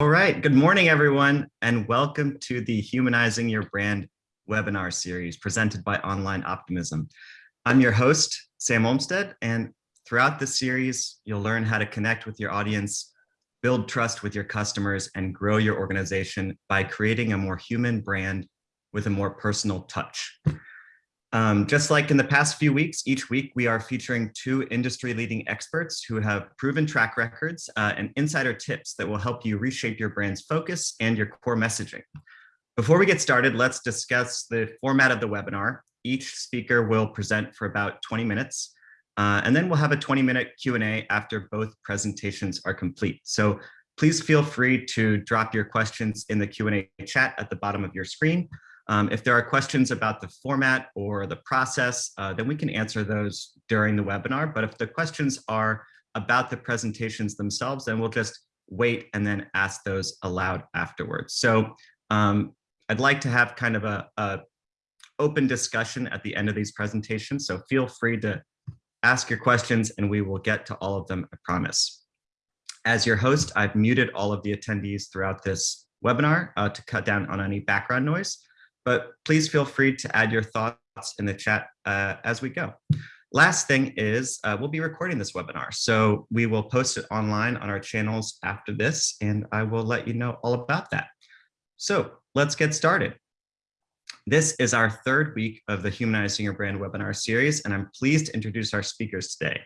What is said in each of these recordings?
All right, good morning, everyone, and welcome to the Humanizing Your Brand webinar series presented by Online Optimism. I'm your host, Sam Olmstead, and throughout this series, you'll learn how to connect with your audience, build trust with your customers, and grow your organization by creating a more human brand with a more personal touch. Um, just like in the past few weeks, each week we are featuring two industry-leading experts who have proven track records uh, and insider tips that will help you reshape your brand's focus and your core messaging. Before we get started, let's discuss the format of the webinar. Each speaker will present for about 20 minutes, uh, and then we'll have a 20-minute Q&A after both presentations are complete. So please feel free to drop your questions in the Q&A chat at the bottom of your screen. Um, if there are questions about the format or the process, uh, then we can answer those during the webinar. But if the questions are about the presentations themselves, then we'll just wait and then ask those aloud afterwards. So um, I'd like to have kind of a, a open discussion at the end of these presentations. So feel free to ask your questions and we will get to all of them, I promise. As your host, I've muted all of the attendees throughout this webinar uh, to cut down on any background noise but please feel free to add your thoughts in the chat uh, as we go. Last thing is uh, we'll be recording this webinar, so we will post it online on our channels after this, and I will let you know all about that. So let's get started. This is our third week of the Humanizing Your Brand webinar series, and I'm pleased to introduce our speakers today.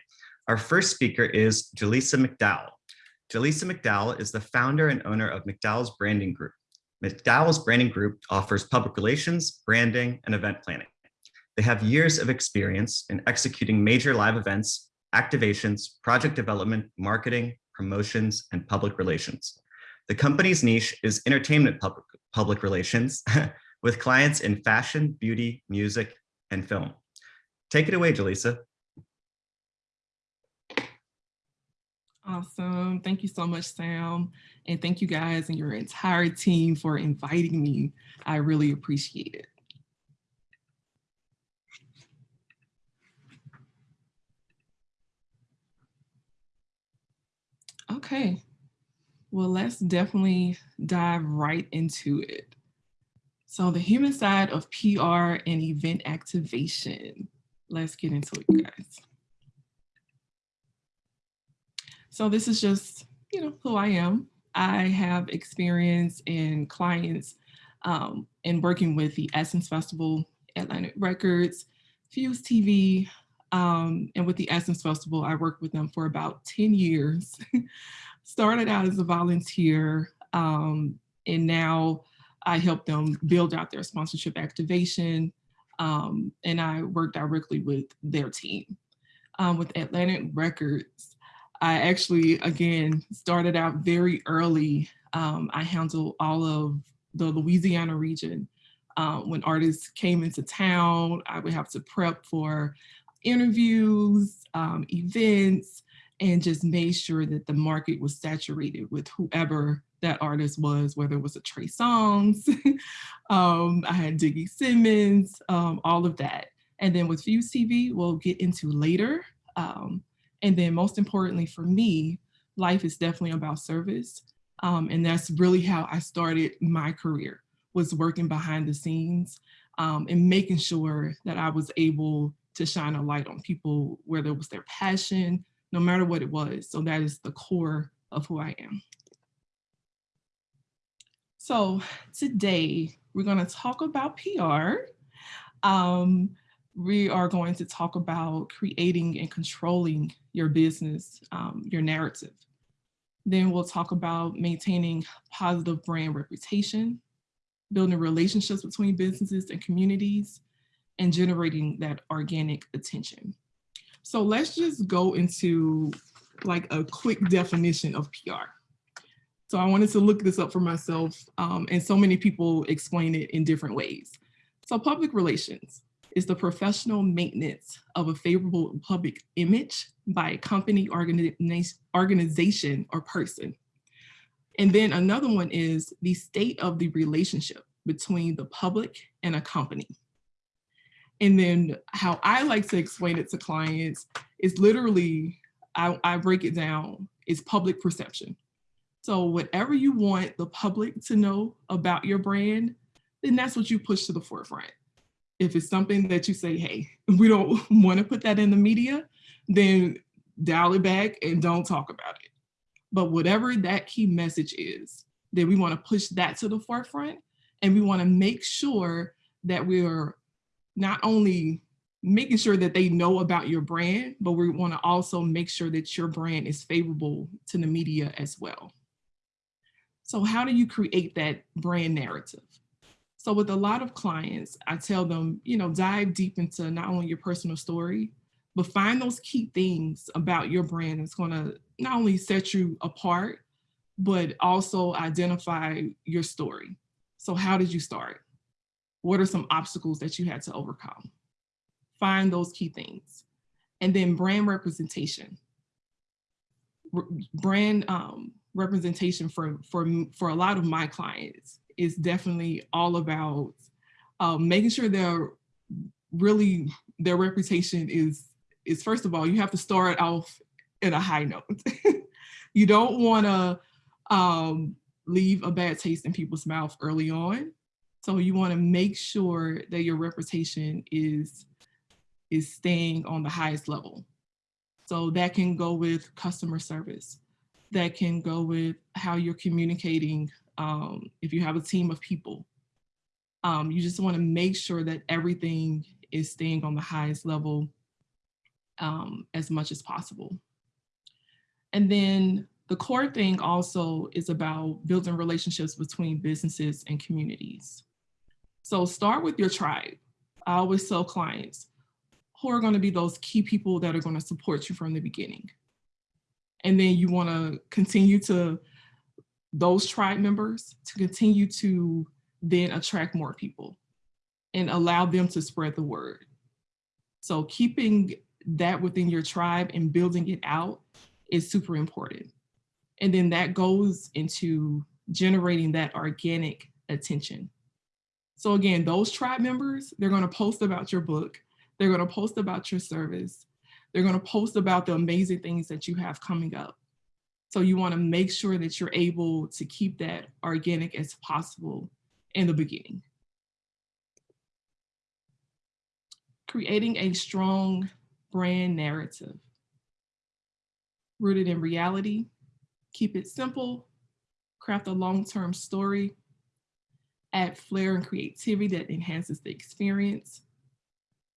Our first speaker is Jaleesa McDowell. Jaleesa McDowell is the founder and owner of McDowell's Branding Group. McDowell's branding group offers public relations, branding, and event planning. They have years of experience in executing major live events, activations, project development, marketing, promotions, and public relations. The company's niche is entertainment public, public relations with clients in fashion, beauty, music, and film. Take it away, Jaleesa. Awesome. Thank you so much, Sam. And thank you guys and your entire team for inviting me. I really appreciate it. Okay, well, let's definitely dive right into it. So the human side of PR and event activation. Let's get into it, you guys. So this is just, you know, who I am. I have experience in clients um, in working with the Essence Festival, Atlantic Records, Fuse TV, um, and with the Essence Festival, I worked with them for about 10 years. Started out as a volunteer, um, and now I help them build out their sponsorship activation, um, and I work directly with their team. Um, with Atlantic Records, I actually, again, started out very early. Um, I handled all of the Louisiana region. Uh, when artists came into town, I would have to prep for interviews, um, events, and just made sure that the market was saturated with whoever that artist was, whether it was a Trey Songz, um, I had Diggy Simmons, um, all of that. And then with Fuse TV, we'll get into later. Um, and then most importantly for me, life is definitely about service. Um, and that's really how I started my career, was working behind the scenes um, and making sure that I was able to shine a light on people where there was their passion, no matter what it was. So that is the core of who I am. So today we're gonna talk about PR. Um, we are going to talk about creating and controlling your business, um, your narrative. Then we'll talk about maintaining positive brand reputation, building relationships between businesses and communities, and generating that organic attention. So let's just go into like a quick definition of PR. So I wanted to look this up for myself um, and so many people explain it in different ways. So public relations, is the professional maintenance of a favorable public image by a company, organization, or person. And then another one is the state of the relationship between the public and a company. And then how I like to explain it to clients is literally, I, I break it down, is public perception. So whatever you want the public to know about your brand, then that's what you push to the forefront. If it's something that you say, hey, we don't want to put that in the media, then dial it back and don't talk about it. But whatever that key message is, then we want to push that to the forefront and we want to make sure that we're not only making sure that they know about your brand, but we want to also make sure that your brand is favorable to the media as well. So how do you create that brand narrative? So with a lot of clients, I tell them, you know, dive deep into not only your personal story, but find those key things about your brand that's going to not only set you apart, but also identify your story. So how did you start? What are some obstacles that you had to overcome? Find those key things. And then brand representation. Brand um, representation for, for, for a lot of my clients is definitely all about um, making sure they're really, their reputation is, is first of all, you have to start off in a high note. you don't wanna um, leave a bad taste in people's mouth early on. So you wanna make sure that your reputation is, is staying on the highest level. So that can go with customer service. That can go with how you're communicating um, if you have a team of people. Um, you just wanna make sure that everything is staying on the highest level um, as much as possible. And then the core thing also is about building relationships between businesses and communities. So start with your tribe. I always tell clients who are gonna be those key people that are gonna support you from the beginning. And then you wanna continue to, those tribe members to continue to then attract more people and allow them to spread the word. So keeping that within your tribe and building it out is super important. And then that goes into generating that organic attention. So again, those tribe members, they're gonna post about your book, they're gonna post about your service, they're gonna post about the amazing things that you have coming up. So you wanna make sure that you're able to keep that organic as possible in the beginning. Creating a strong brand narrative. Rooted in reality, keep it simple, craft a long-term story, add flair and creativity that enhances the experience,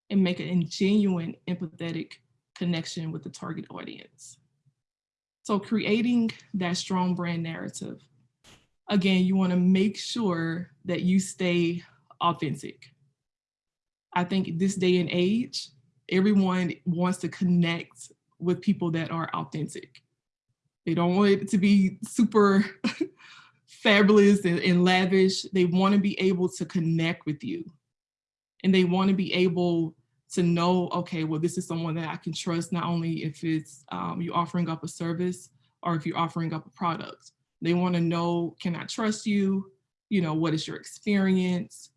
and make a genuine, empathetic connection with the target audience. So creating that strong brand narrative. Again, you wanna make sure that you stay authentic. I think this day and age, everyone wants to connect with people that are authentic. They don't want it to be super fabulous and, and lavish. They want to be able to connect with you. And they want to be able to know, okay, well, this is someone that I can trust, not only if it's um, you offering up a service or if you're offering up a product. They want to know, can I trust you? You know, what is your experience?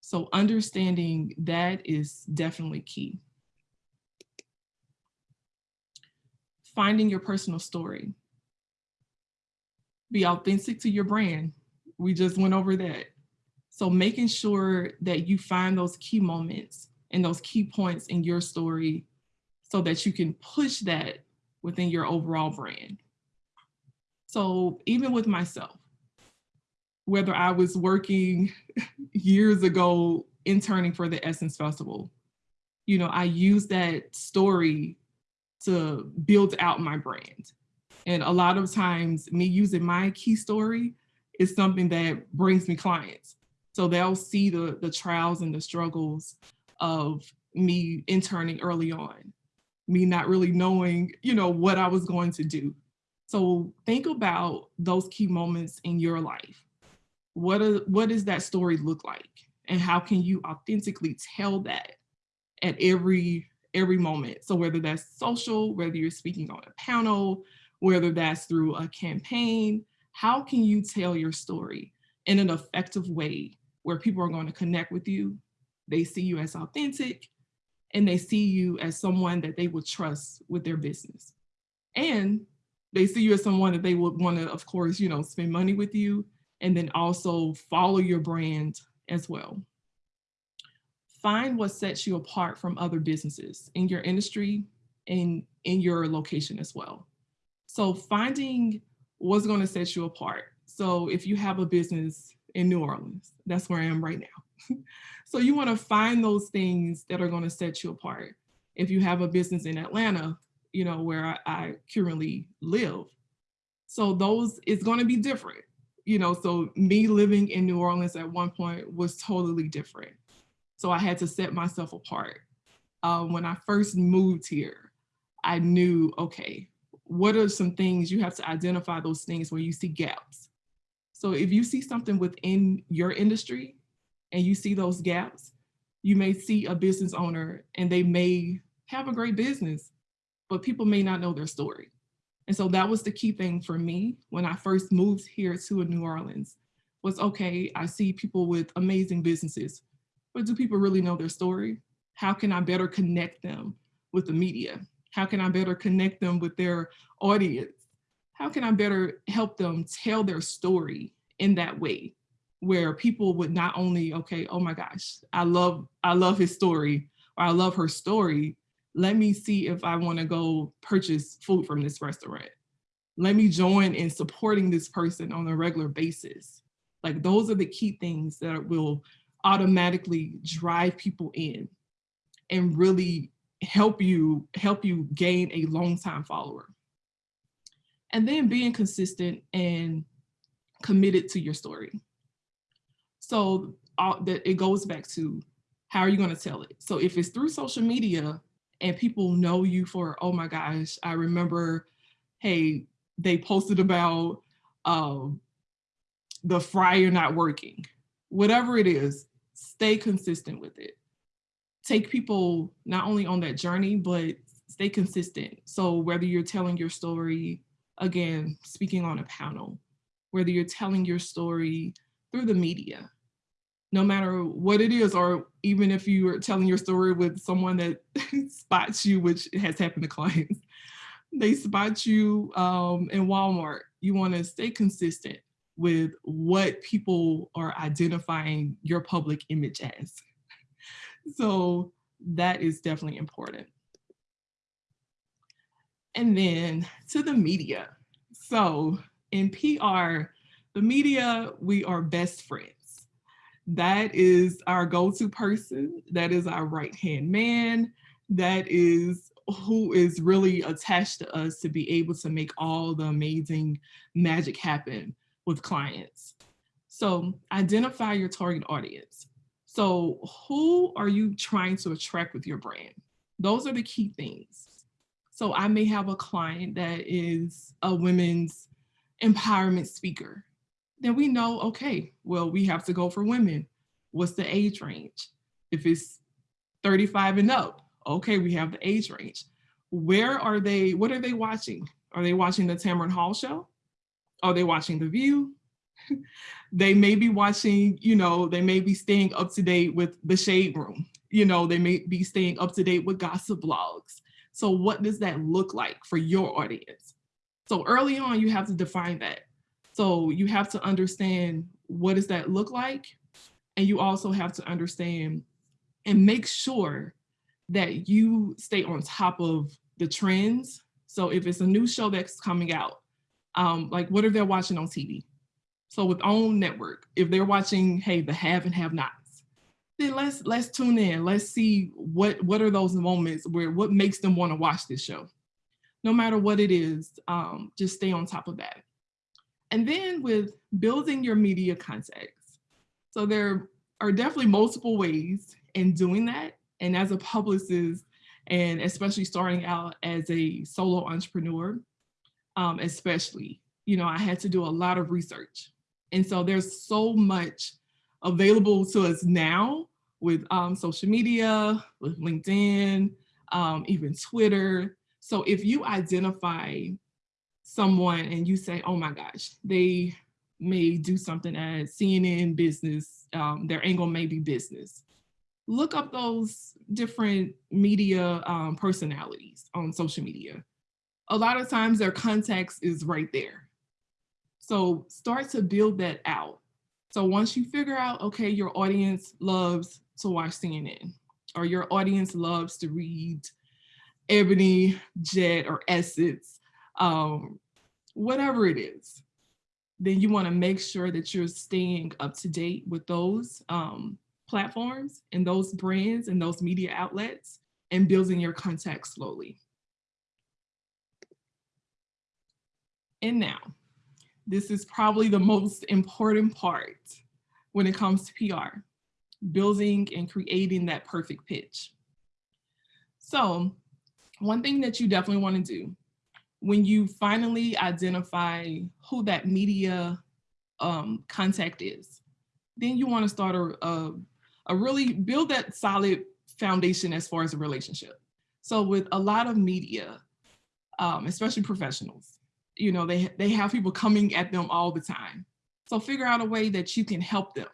So understanding that is definitely key. finding your personal story. Be authentic to your brand. We just went over that. So making sure that you find those key moments and those key points in your story so that you can push that within your overall brand. So even with myself, whether I was working years ago interning for the Essence Festival, you know, I used that story to build out my brand. And a lot of times me using my key story is something that brings me clients. So they'll see the, the trials and the struggles of me interning early on, me not really knowing, you know, what I was going to do. So think about those key moments in your life. What, are, what does that story look like? And how can you authentically tell that at every every moment. So whether that's social, whether you're speaking on a panel, whether that's through a campaign, how can you tell your story in an effective way where people are going to connect with you, they see you as authentic, and they see you as someone that they would trust with their business. And they see you as someone that they would want to, of course, you know, spend money with you and then also follow your brand as well. Find what sets you apart from other businesses in your industry and in your location as well. So finding what's going to set you apart. So if you have a business in New Orleans, that's where I am right now. so you want to find those things that are going to set you apart. If you have a business in Atlanta, you know, where I, I currently live. So those, it's going to be different you know, so me living in New Orleans at one point was totally different. So I had to set myself apart. Um, when I first moved here, I knew, okay, what are some things you have to identify those things where you see gaps. So if you see something within your industry and you see those gaps, you may see a business owner and they may have a great business, but people may not know their story. And so that was the key thing for me when I first moved here to New Orleans was, okay, I see people with amazing businesses, but do people really know their story? How can I better connect them with the media? How can I better connect them with their audience? How can I better help them tell their story in that way where people would not only, okay, oh my gosh, I love, I love his story or I love her story, let me see if I want to go purchase food from this restaurant. Let me join in supporting this person on a regular basis. Like those are the key things that will automatically drive people in and really help you help you gain a long time follower. And then being consistent and committed to your story. So uh, that it goes back to how are you going to tell it? So if it's through social media, and people know you for, oh my gosh, I remember, hey, they posted about um, the fryer not working. Whatever it is, stay consistent with it. Take people not only on that journey, but stay consistent. So whether you're telling your story, again, speaking on a panel, whether you're telling your story through the media, no matter what it is, or even if you are telling your story with someone that spots you, which has happened to clients, they spot you um, in Walmart, you wanna stay consistent with what people are identifying your public image as. So that is definitely important. And then to the media. So in PR, the media, we are best friends that is our go-to person. That is our right-hand man. That is who is really attached to us to be able to make all the amazing magic happen with clients. So identify your target audience. So who are you trying to attract with your brand? Those are the key things. So I may have a client that is a women's empowerment speaker then we know, okay, well, we have to go for women. What's the age range? If it's 35 and up, okay, we have the age range. Where are they, what are they watching? Are they watching the Tamron Hall show? Are they watching The View? they may be watching, you know, they may be staying up to date with the Shade Room. You know, they may be staying up to date with gossip blogs. So what does that look like for your audience? So early on, you have to define that. So you have to understand what does that look like? And you also have to understand and make sure that you stay on top of the trends. So if it's a new show that's coming out, um, like what are they watching on TV? So with OWN network, if they're watching, hey, the have and have nots, then let's let's tune in. Let's see what what are those moments where what makes them want to watch this show. No matter what it is, um, just stay on top of that. And then with building your media context. So there are definitely multiple ways in doing that. And as a publicist, and especially starting out as a solo entrepreneur, um, especially, you know, I had to do a lot of research. And so there's so much available to us now with um, social media, with LinkedIn, um, even Twitter. So if you identify someone and you say, oh my gosh, they may do something at CNN business, um, their angle may be business. Look up those different media um, personalities on social media. a lot of times their context is right there. So start to build that out. So once you figure out, okay, your audience loves to watch CNN or your audience loves to read Ebony, Jet, or Essence, um, whatever it is, then you wanna make sure that you're staying up to date with those um, platforms and those brands and those media outlets and building your contact slowly. And now, this is probably the most important part when it comes to PR, building and creating that perfect pitch. So one thing that you definitely wanna do when you finally identify who that media um, contact is, then you wanna start a, a, a really build that solid foundation as far as a relationship. So with a lot of media, um, especially professionals, you know, they, they have people coming at them all the time. So figure out a way that you can help them.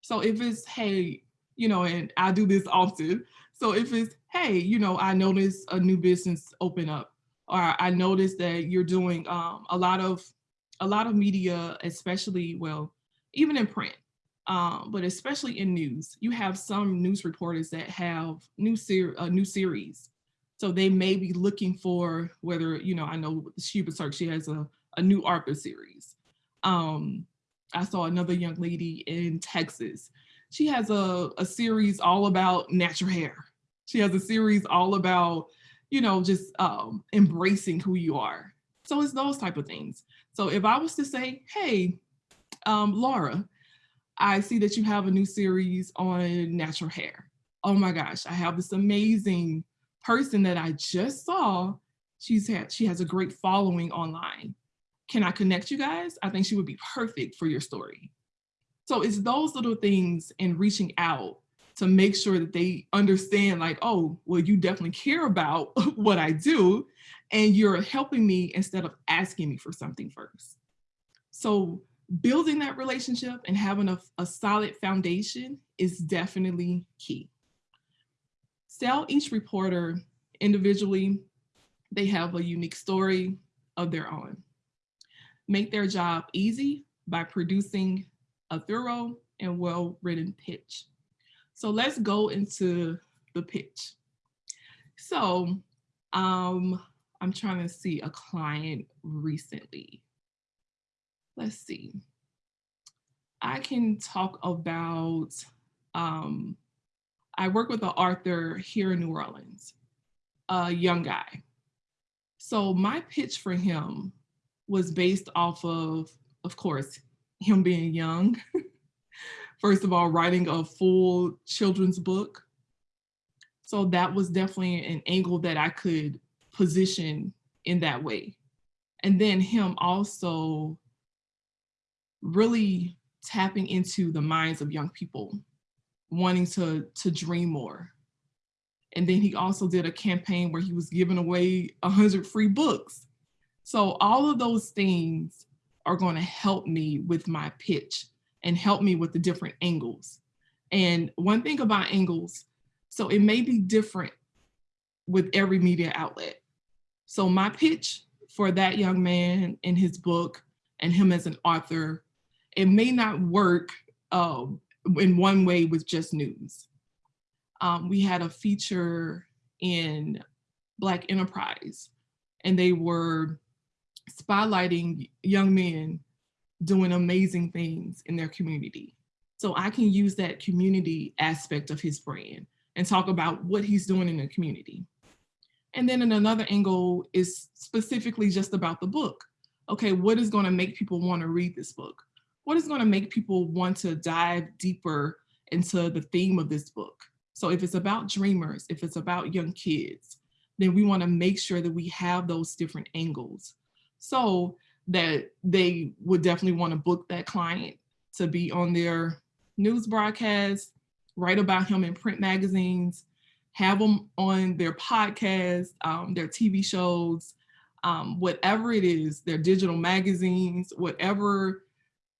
So if it's, hey, you know, and I do this often. So if it's, hey, you know, I noticed a new business open up, or I noticed that you're doing um, a lot of a lot of media, especially, well, even in print, um, but especially in news, you have some news reporters that have new ser a new series. So they may be looking for whether, you know, I know Sheba she has a, a new Arthur series. Um, I saw another young lady in Texas. She has a, a series all about natural hair. She has a series all about, you know, just um, embracing who you are. So it's those type of things. So if I was to say, hey, um, Laura, I see that you have a new series on natural hair. Oh my gosh, I have this amazing person that I just saw. She's had, she has a great following online. Can I connect you guys? I think she would be perfect for your story. So it's those little things and reaching out to make sure that they understand like, oh, well, you definitely care about what I do and you're helping me instead of asking me for something first. So building that relationship and having a, a solid foundation is definitely key. Sell each reporter individually. They have a unique story of their own. Make their job easy by producing a thorough and well-written pitch. So let's go into the pitch. So um, I'm trying to see a client recently let's see. I can talk about, um, I work with an author here in New Orleans, a young guy. So my pitch for him was based off of, of course, him being young. First of all, writing a full children's book. So that was definitely an angle that I could position in that way. And then him also really tapping into the minds of young people, wanting to, to dream more. And then he also did a campaign where he was giving away 100 free books. So all of those things are gonna help me with my pitch and help me with the different angles. And one thing about angles, so it may be different with every media outlet. So my pitch for that young man in his book and him as an author it may not work uh, in one way with just news. Um, we had a feature in Black Enterprise and they were spotlighting young men doing amazing things in their community. So I can use that community aspect of his brand and talk about what he's doing in the community. And then in another angle is specifically just about the book. Okay, what is gonna make people wanna read this book? what is going to make people want to dive deeper into the theme of this book? So if it's about dreamers, if it's about young kids, then we want to make sure that we have those different angles so that they would definitely want to book that client to be on their news broadcast, write about him in print magazines, have them on their podcast, um, their TV shows, um, whatever it is, their digital magazines, whatever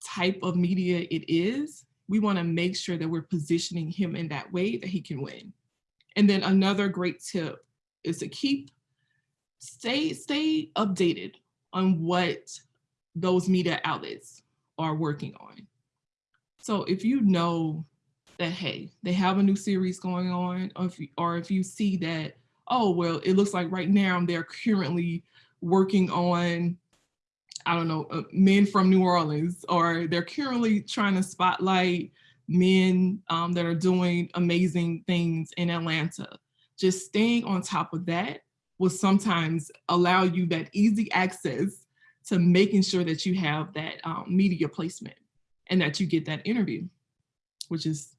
type of media it is, we wanna make sure that we're positioning him in that way that he can win. And then another great tip is to keep stay stay updated on what those media outlets are working on. So if you know that, hey, they have a new series going on, or if you, or if you see that, oh, well, it looks like right now they're currently working on, I don't know, uh, men from New Orleans, or they're currently trying to spotlight men um, that are doing amazing things in Atlanta. Just staying on top of that will sometimes allow you that easy access to making sure that you have that um, media placement and that you get that interview, which is,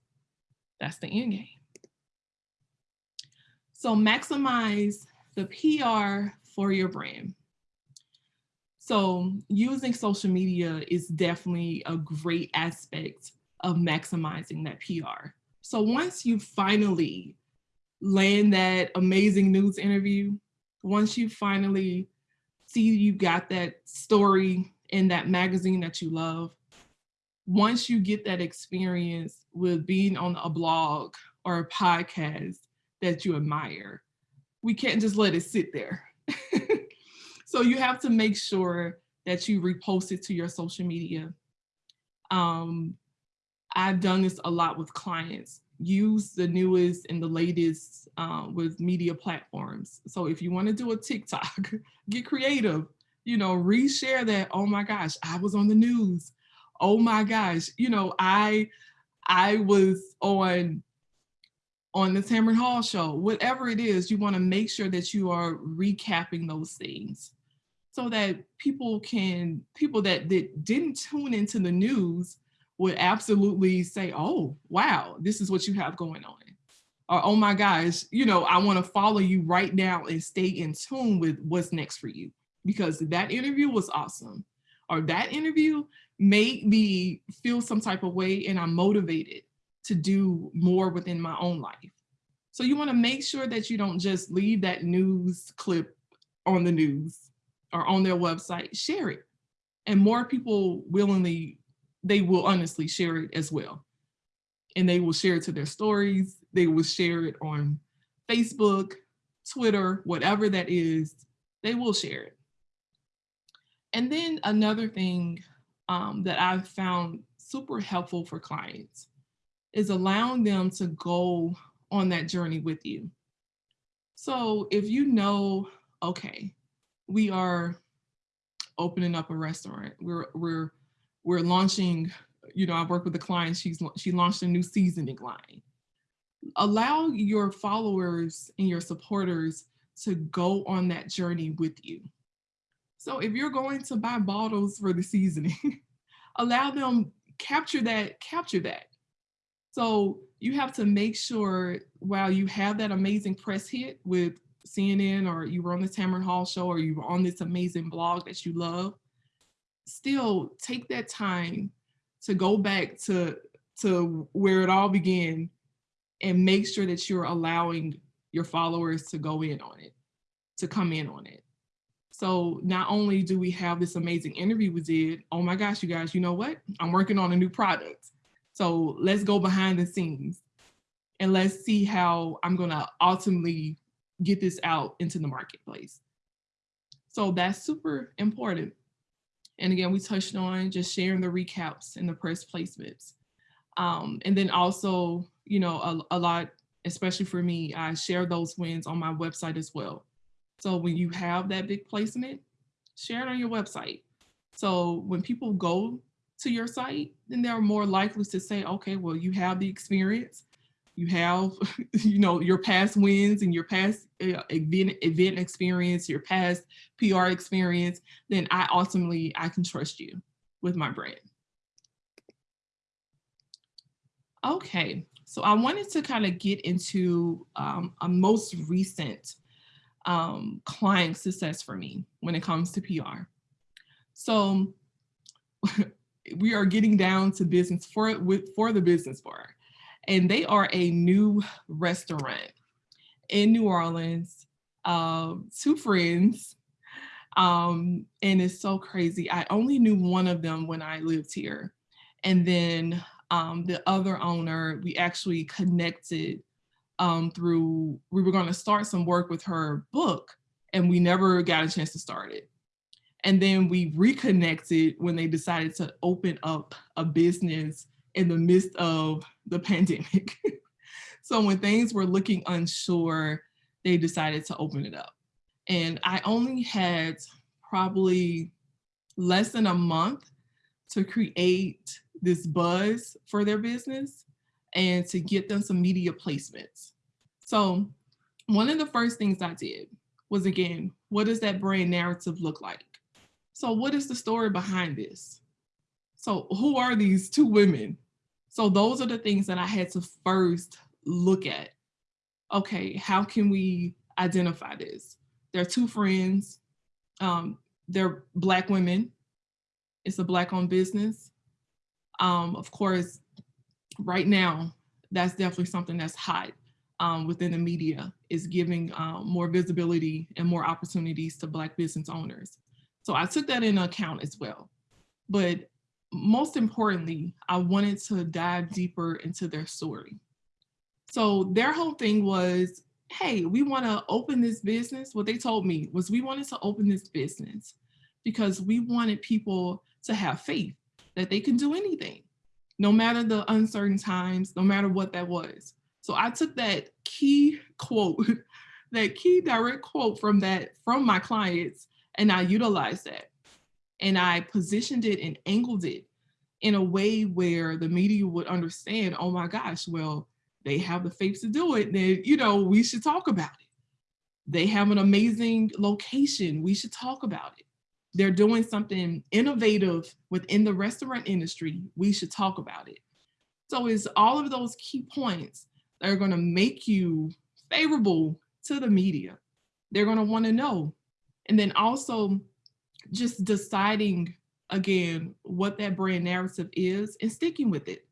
that's the end game. So maximize the PR for your brand. So using social media is definitely a great aspect of maximizing that PR. So once you finally land that amazing news interview, once you finally see you got that story in that magazine that you love, once you get that experience with being on a blog or a podcast that you admire, we can't just let it sit there. so you have to make sure that you repost it to your social media. Um, I've done this a lot with clients. Use the newest and the latest uh, with media platforms. So if you want to do a TikTok, get creative. You know, reshare that. Oh my gosh, I was on the news. Oh my gosh, you know, I I was on on the Tamron Hall show. Whatever it is, you want to make sure that you are recapping those things so that people can people that, that didn't tune into the news would absolutely say, oh, wow, this is what you have going on. Or, oh my gosh, you know, I want to follow you right now and stay in tune with what's next for you because that interview was awesome. Or that interview made me feel some type of way and I'm motivated to do more within my own life. So you want to make sure that you don't just leave that news clip on the news or on their website, share it. And more people willingly they will honestly share it as well. And they will share it to their stories. They will share it on Facebook, Twitter, whatever that is, they will share it. And then another thing um, that I've found super helpful for clients is allowing them to go on that journey with you. So if you know, okay, we are opening up a restaurant, we're, we're we're launching, you know, I work with the client, she's, she launched a new seasoning line. Allow your followers and your supporters to go on that journey with you. So if you're going to buy bottles for the seasoning, allow them capture that, capture that. So you have to make sure while you have that amazing press hit with CNN or you were on the Tamron Hall show or you were on this amazing blog that you love, still take that time to go back to to where it all began and make sure that you're allowing your followers to go in on it, to come in on it. So not only do we have this amazing interview we did, oh my gosh, you guys, you know what? I'm working on a new product. So let's go behind the scenes and let's see how I'm gonna ultimately get this out into the marketplace. So that's super important. And again, we touched on just sharing the recaps and the press placements. Um, and then also, you know, a, a lot, especially for me, I share those wins on my website as well. So when you have that big placement, share it on your website. So when people go to your site, then they're more likely to say, okay, well, you have the experience you have, you know, your past wins and your past uh, event, event experience, your past PR experience, then I ultimately, I can trust you with my brand. Okay, so I wanted to kind of get into um, a most recent um, client success for me when it comes to PR. So we are getting down to business for with for the business bar and they are a new restaurant in New Orleans. Um, two friends, um, and it's so crazy. I only knew one of them when I lived here, and then um, the other owner, we actually connected um, through. We were going to start some work with her book, and we never got a chance to start it. And then we reconnected when they decided to open up a business in the midst of the pandemic. so when things were looking unsure, they decided to open it up. And I only had probably less than a month to create this buzz for their business and to get them some media placements. So one of the first things I did was again, what does that brand narrative look like? So what is the story behind this? So who are these two women? So those are the things that I had to first look at. Okay, how can we identify this? They're two friends. Um, they're black women. It's a black owned business. Um, of course, right now, that's definitely something that's hot um, within the media is giving um, more visibility and more opportunities to Black business owners. So I took that into account as well. But most importantly, I wanted to dive deeper into their story. So their whole thing was, hey, we want to open this business. What they told me was we wanted to open this business because we wanted people to have faith that they can do anything, no matter the uncertain times, no matter what that was. So I took that key quote, that key direct quote from that from my clients, and I utilized that. And I positioned it and angled it in a way where the media would understand, oh my gosh, well, they have the faith to do it, then you know, we should talk about it. They have an amazing location, we should talk about it. They're doing something innovative within the restaurant industry, we should talk about it. So it's all of those key points that are gonna make you favorable to the media. They're gonna wanna know. And then also just deciding again what that brand narrative is and sticking with it.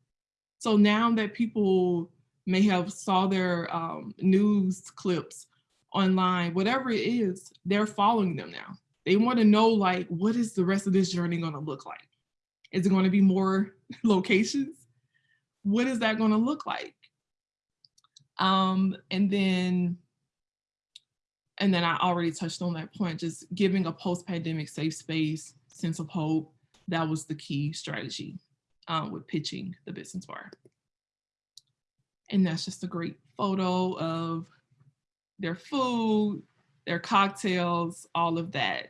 So now that people may have saw their um, news clips online, whatever it is, they're following them now. They want to know like, what is the rest of this journey going to look like? Is it going to be more locations? What is that going to look like? Um, and then, and then I already touched on that point, just giving a post-pandemic safe space, sense of hope. That was the key strategy um, with pitching the business bar. And that's just a great photo of their food, their cocktails, all of that.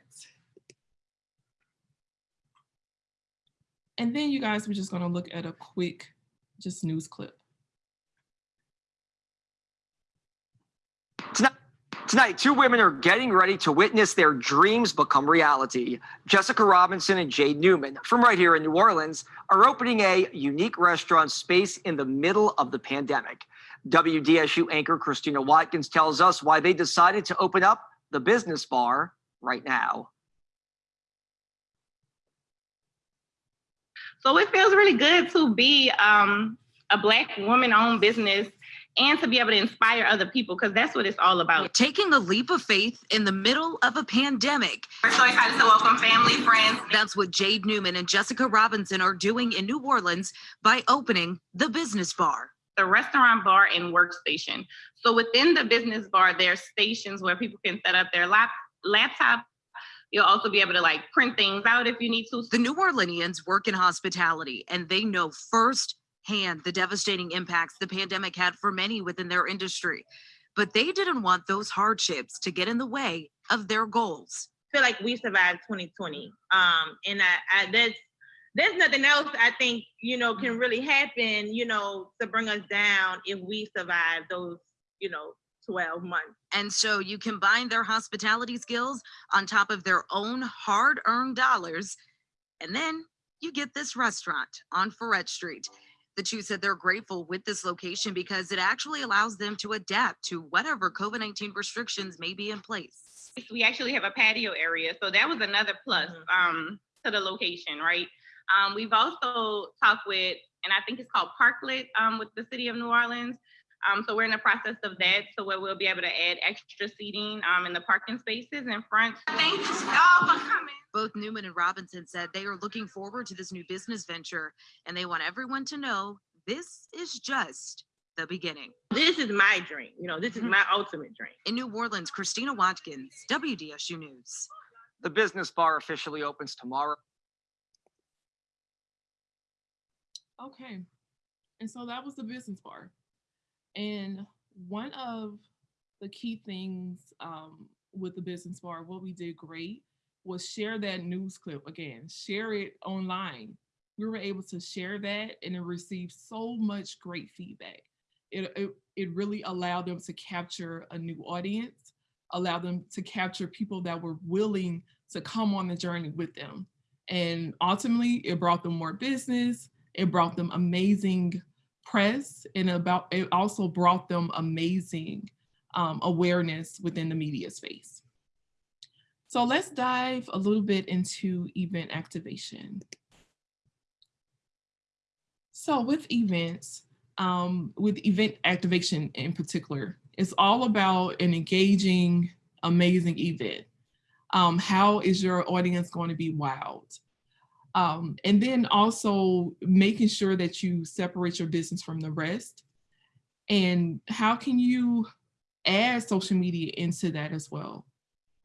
And then you guys, we're just gonna look at a quick, just news clip. Tonight, tonight, two women are getting ready to witness their dreams become reality. Jessica Robinson and Jade Newman, from right here in New Orleans, are opening a unique restaurant space in the middle of the pandemic. WDSU anchor Christina Watkins tells us why they decided to open up the business bar right now. So it feels really good to be um, a Black woman owned business and to be able to inspire other people because that's what it's all about. Taking a leap of faith in the middle of a pandemic. We're so excited to welcome family, friends. That's what Jade Newman and Jessica Robinson are doing in New Orleans by opening the business bar. The restaurant bar and workstation. So within the business bar, there are stations where people can set up their lap laptop. You'll also be able to like print things out if you need to. The New Orleanians work in hospitality and they know first hand the devastating impacts the pandemic had for many within their industry. But they didn't want those hardships to get in the way of their goals. I feel like we survived 2020. Um, and I, I there's there's nothing else I think you know can really happen, you know, to bring us down if we survive those, you know, 12 months. And so you combine their hospitality skills on top of their own hard earned dollars, and then you get this restaurant on Freret Street. The two said they're grateful with this location because it actually allows them to adapt to whatever COVID 19 restrictions may be in place. We actually have a patio area, so that was another plus um, to the location, right? Um, we've also talked with, and I think it's called Parklet um, with the city of New Orleans. Um, so we're in the process of that, so where we'll be able to add extra seating um, in the parking spaces in front. Thanks y'all for coming. Both Newman and Robinson said they are looking forward to this new business venture and they want everyone to know this is just the beginning. This is my dream. You know, this is Mhm. my ultimate dream. In New Orleans, Christina Watkins, WDSU News. The business bar officially opens tomorrow. Okay. And so that was the business bar. And one of the key things um, with the business bar, what we did great was share that news clip again, share it online. We were able to share that and it received so much great feedback. It, it, it really allowed them to capture a new audience, allowed them to capture people that were willing to come on the journey with them. And ultimately, it brought them more business, it brought them amazing press and about it also brought them amazing um, awareness within the media space. So let's dive a little bit into event activation. So with events, um, with event activation in particular, it's all about an engaging, amazing event. Um, how is your audience going to be wowed? Um, and then also making sure that you separate your business from the rest. And how can you add social media into that as well?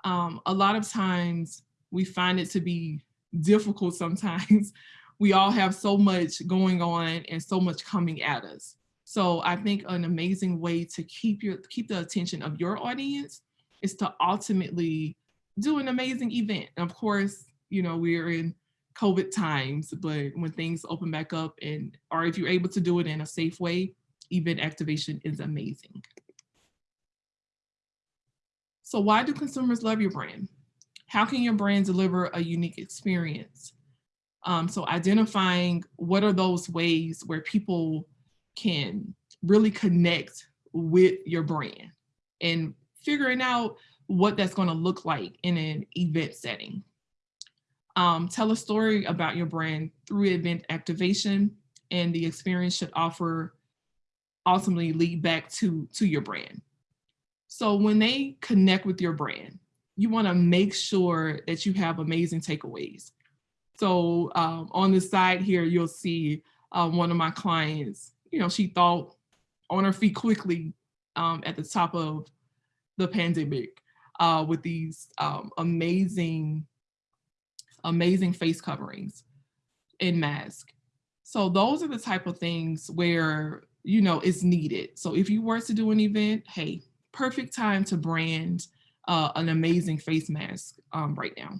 Um, a lot of times we find it to be difficult sometimes. we all have so much going on and so much coming at us. So I think an amazing way to keep your keep the attention of your audience is to ultimately do an amazing event. And of course, you know, we're in COVID times, but when things open back up and or if you're able to do it in a safe way, event activation is amazing. So why do consumers love your brand? How can your brand deliver a unique experience? Um, so identifying what are those ways where people can really connect with your brand and figuring out what that's going to look like in an event setting. Um, tell a story about your brand through event activation and the experience should offer ultimately lead back to, to your brand. So when they connect with your brand, you want to make sure that you have amazing takeaways. So um, on the side here, you'll see uh, one of my clients, you know, she thought on her feet quickly um, at the top of the pandemic uh, with these um, amazing, amazing face coverings and mask. So those are the type of things where, you know, it's needed. So if you were to do an event, hey, perfect time to brand uh, an amazing face mask um, right now.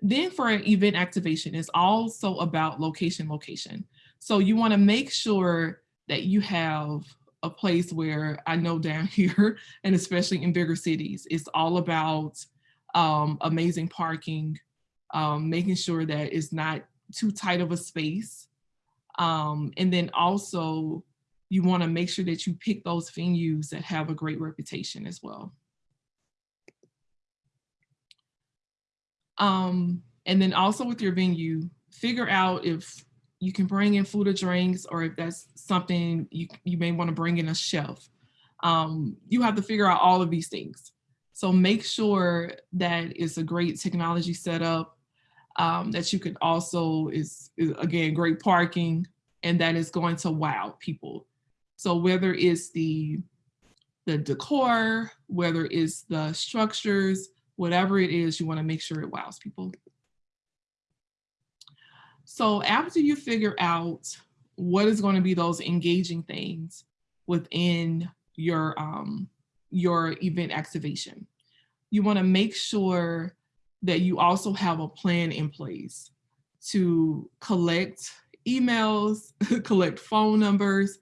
Then for an event activation, it's also about location, location. So you wanna make sure that you have a place where I know down here, and especially in bigger cities, it's all about um, amazing parking, um, making sure that it's not too tight of a space. Um, and then also you want to make sure that you pick those venues that have a great reputation as well. Um, and then also with your venue, figure out if you can bring in food or drinks or if that's something you, you may want to bring in a chef. Um, you have to figure out all of these things. So make sure that it's a great technology setup, um, that you could also is, is again, great parking, and that is going to wow people. So whether it's the, the decor, whether it's the structures, whatever it is, you wanna make sure it wows people. So after you figure out what is gonna be those engaging things within your, um, your event activation, you wanna make sure that you also have a plan in place to collect emails, collect phone numbers,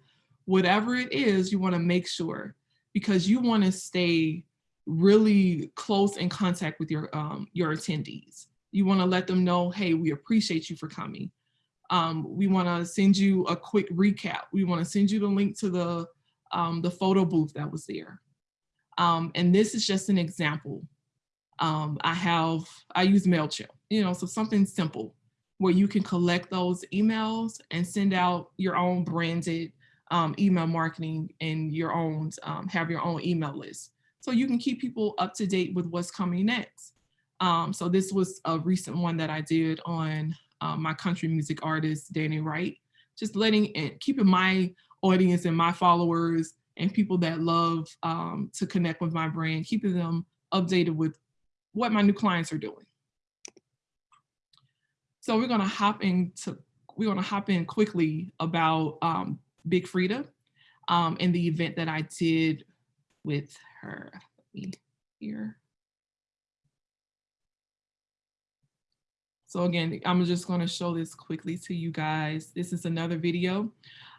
whatever it is, you wanna make sure because you wanna stay really close in contact with your, um, your attendees. You wanna let them know, hey, we appreciate you for coming. Um, we wanna send you a quick recap. We wanna send you the link to the, um, the photo booth that was there. Um, and this is just an example. Um, I have, I use MailChimp, you know, so something simple where you can collect those emails and send out your own branded um, email marketing and your own, um, have your own email list. So you can keep people up to date with what's coming next. Um, so this was a recent one that I did on uh, my country music artist, Danny Wright. just letting and keeping my audience and my followers and people that love um, to connect with my brand, keeping them updated with what my new clients are doing. So we're gonna hop into, we're gonna hop in quickly about um, Big Freedia um, and the event that I did with her. Let me here. So again, I'm just going to show this quickly to you guys. This is another video.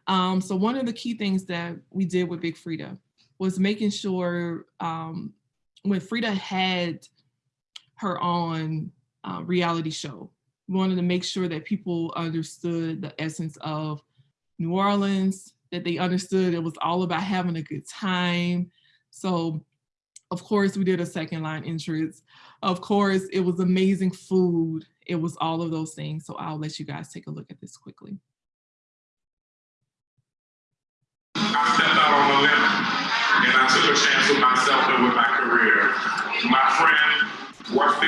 Um, so one of the key things that we did with Big Freedia was making sure um, when Freedia had her own uh, reality show, we wanted to make sure that people understood the essence of New Orleans, that they understood it was all about having a good time. So of course we did a second line entrance. Of course it was amazing food. It was all of those things. So I'll let you guys take a look at this quickly. I stepped out on limb and I took a chance with myself and with my career. My friend,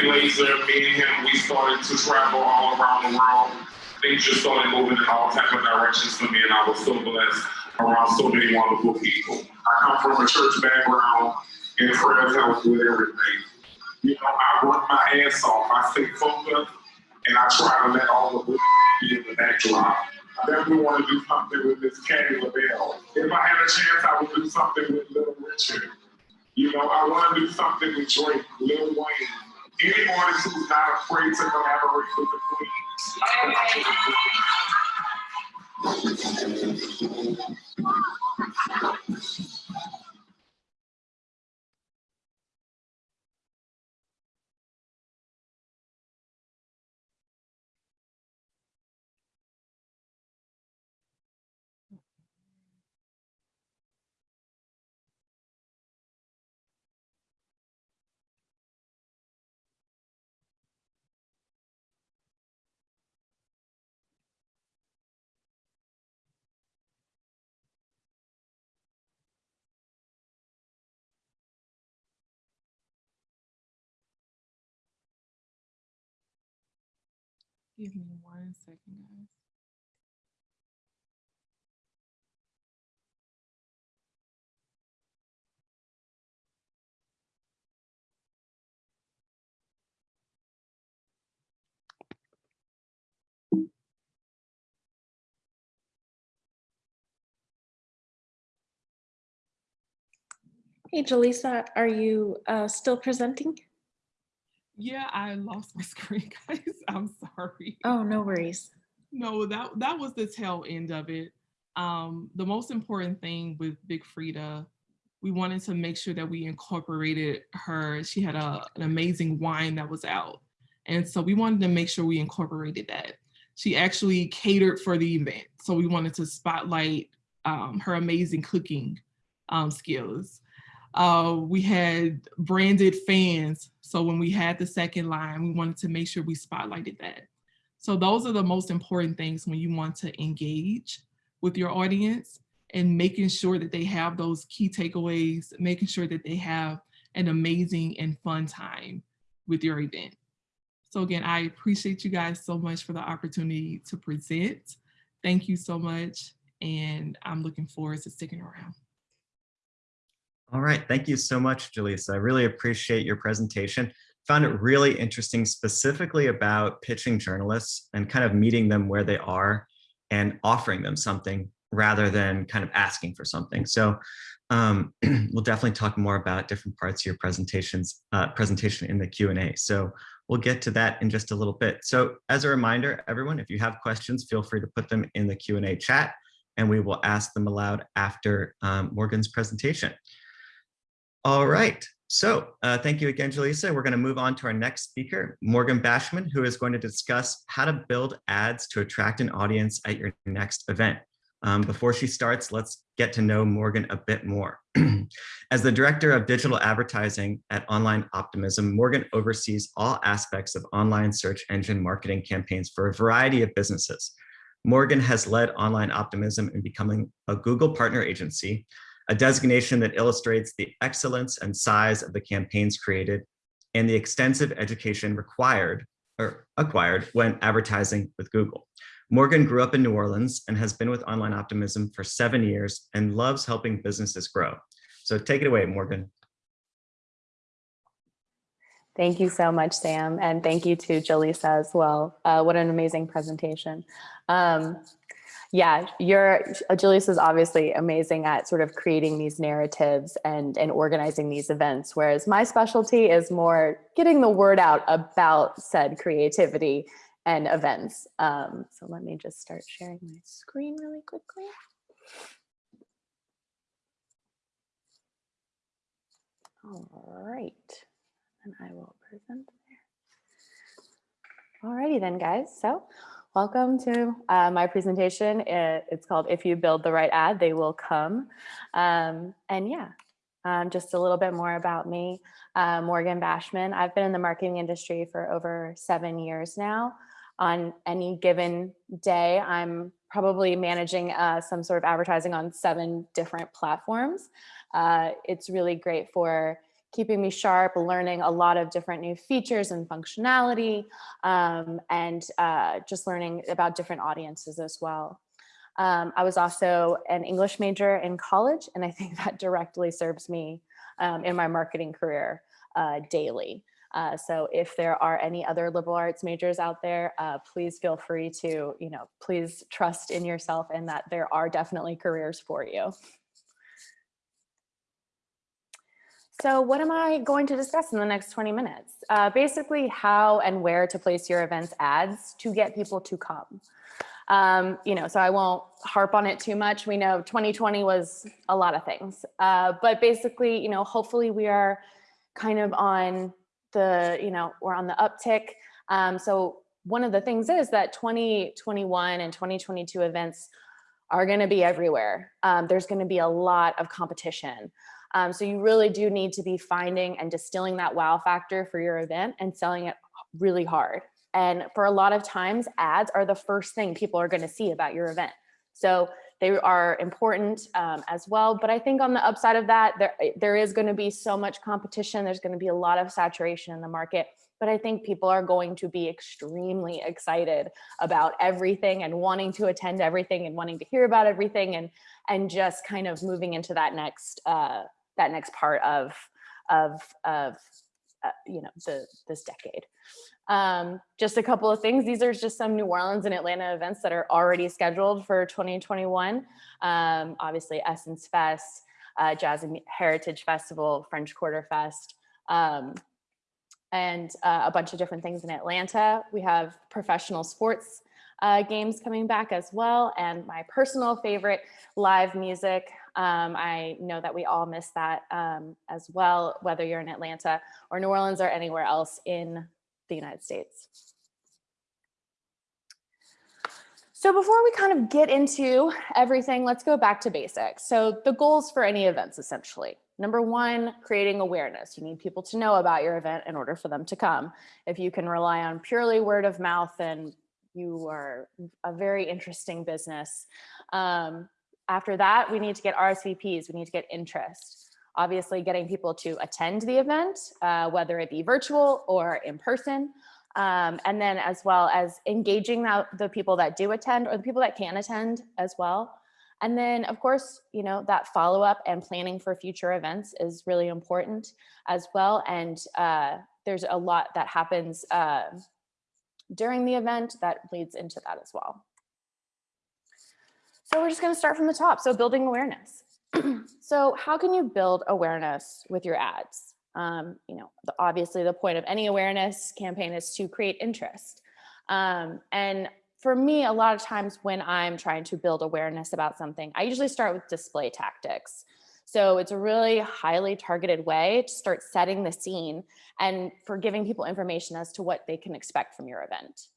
Laser, me and him, we started to travel all around the world. Things just started moving in all type of directions for me and I was so blessed around so many wonderful people. I come from a church background and prayer helps with everything. You know, I work my ass off. I stay focused and I try to let all the be in the backdrop. I definitely want to do something with Miss Candy LaBelle. If I had a chance, I would do something with Little Richard. You know, I want to do something with Drake, Lil Wayne. Any artist who's not afraid to collaborate with the Queen. I Give me one second, guys. Hey, Jaleesa, are you uh, still presenting? Yeah, I lost my screen, guys. I'm sorry. Oh, no worries. No, that that was the tail end of it. Um, the most important thing with Big Freedia, we wanted to make sure that we incorporated her. She had a, an amazing wine that was out. And so we wanted to make sure we incorporated that. She actually catered for the event. So we wanted to spotlight um, her amazing cooking um, skills. Uh, we had branded fans. So when we had the second line, we wanted to make sure we spotlighted that. So those are the most important things when you want to engage with your audience and making sure that they have those key takeaways, making sure that they have an amazing and fun time with your event. So again, I appreciate you guys so much for the opportunity to present. Thank you so much. And I'm looking forward to sticking around. All right, thank you so much, Jaleesa. I really appreciate your presentation. Found it really interesting, specifically about pitching journalists and kind of meeting them where they are and offering them something rather than kind of asking for something. So um, we'll definitely talk more about different parts of your presentations, uh, presentation in the Q&A. So we'll get to that in just a little bit. So as a reminder, everyone, if you have questions, feel free to put them in the Q&A chat and we will ask them aloud after um, Morgan's presentation. All right. So uh, thank you again, Jaleesa. We're going to move on to our next speaker, Morgan Bashman, who is going to discuss how to build ads to attract an audience at your next event. Um, before she starts, let's get to know Morgan a bit more. As the Director of Digital Advertising at Online Optimism, Morgan oversees all aspects of online search engine marketing campaigns for a variety of businesses. Morgan has led Online Optimism in becoming a Google partner agency, a designation that illustrates the excellence and size of the campaigns created and the extensive education required or acquired when advertising with Google. Morgan grew up in New Orleans and has been with Online Optimism for seven years and loves helping businesses grow. So take it away, Morgan. Thank you so much, Sam, and thank you to Jaleesa as well. Uh, what an amazing presentation. Um, yeah, your Jaleesa is obviously amazing at sort of creating these narratives and, and organizing these events, whereas my specialty is more getting the word out about said creativity and events. Um, so let me just start sharing my screen really quickly. All right, and I will present there. Alrighty then, guys. So welcome to uh, my presentation. It- it's called If You Build the Right Ad, They Will Come. Um, and yeah, um, just a little bit more about me. Uh, Morgan Bashman. I've been in the marketing industry for over seven years now. On any given day, I'm probably managing uh, some sort of advertising on seven different platforms. Uh, it's really great for keeping me sharp, learning a lot of different new features and functionality, um, and uh, just learning about different audiences as well. Um, I was also an English major in college, and I think that directly serves me um, in my marketing career uh, daily. Uh, so if there are any other liberal arts majors out there, uh, please feel free to, you know, please trust in yourself and that there are definitely careers for you. So what am I going to discuss in the next 20 minutes? Uh, basically how and where to place your events ads to get people to come. Um, you know, so I won't harp on it too much. We know 2020 was a lot of things, uh, but basically, you know, hopefully we are kind of on the, you know, we're on the uptick. Um, so one of the things is that 2021 and 2022 events are going to be everywhere. Um, there's going to be a lot of competition. Um, so you really do need to be finding and distilling that wow factor for your event and selling it really hard. And for a lot of times, ads are the first thing people are going to see about your event. So they are important um, as well. But I think on the upside of that, there, there is going to be so much competition. There's going to be a lot of saturation in the market. But I think people are going to be extremely excited about everything and wanting to attend everything and wanting to hear about everything and and just kind of moving into that next uh, that next part of of of uh, you know the this decade. Um, just a couple of things. These are just some New Orleans and Atlanta events that are already scheduled for 2021. Um, obviously, Essence Fest, uh, Jazz and Heritage Festival, French Quarter Fest, um, and uh, a bunch of different things in Atlanta. We have professional sports uh, games coming back as well. And my personal favorite, live music. Um, I know that we all miss that um, as well, whether you're in Atlanta or New Orleans or anywhere else in the United States. So before we kind of get into everything, let's go back to basics. So the goals for any events essentially. Number one, creating awareness. You need people to know about your event in order for them to come. If you can rely on purely word of mouth, then you are a very interesting business. Um, after that, we need to get RSVPs, we need to get interest. Obviously getting people to attend the event, uh, whether it be virtual or in person. Um, and then as well as engaging the, the people that do attend or the people that can attend as well. And then of course, you know, that follow up and planning for future events is really important as well. And uh, there's a lot that happens uh, during the event that leads into that as well. So we're just going to start from the top. So building awareness. so how can you build awareness with your ads? Um, you know, the, obviously the point of any awareness campaign is to create interest. Um, and for me, a lot of times when I'm trying to build awareness about something, I usually start with display tactics. So it's a really highly targeted way to start setting the scene and for giving people information as to what they can expect from your event.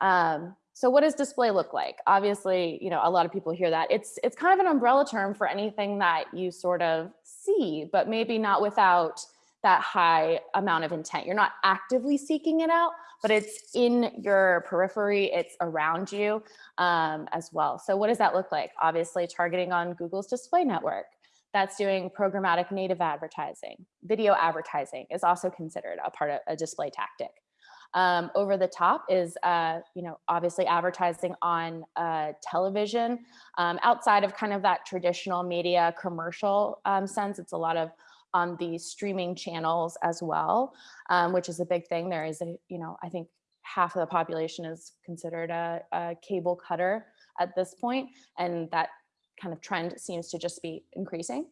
Um, so what does display look like? Obviously, you know, a lot of people hear that. It's, it's kind of an umbrella term for anything that you sort of see, but maybe not without that high amount of intent. You're not actively seeking it out, but it's in your periphery, it's around you um, as well. So what does that look like? Obviously targeting on Google's display network. That's doing programmatic native advertising. Video advertising is also considered a part of a display tactic. Um, over the top is, uh, you know, obviously advertising on uh, television. Um, outside of kind of that traditional media commercial um, sense, it's a lot of on the streaming channels as well, um, which is a big thing. There is a, you know, I think half of the population is considered a, a cable cutter at this point, and that kind of trend seems to just be increasing.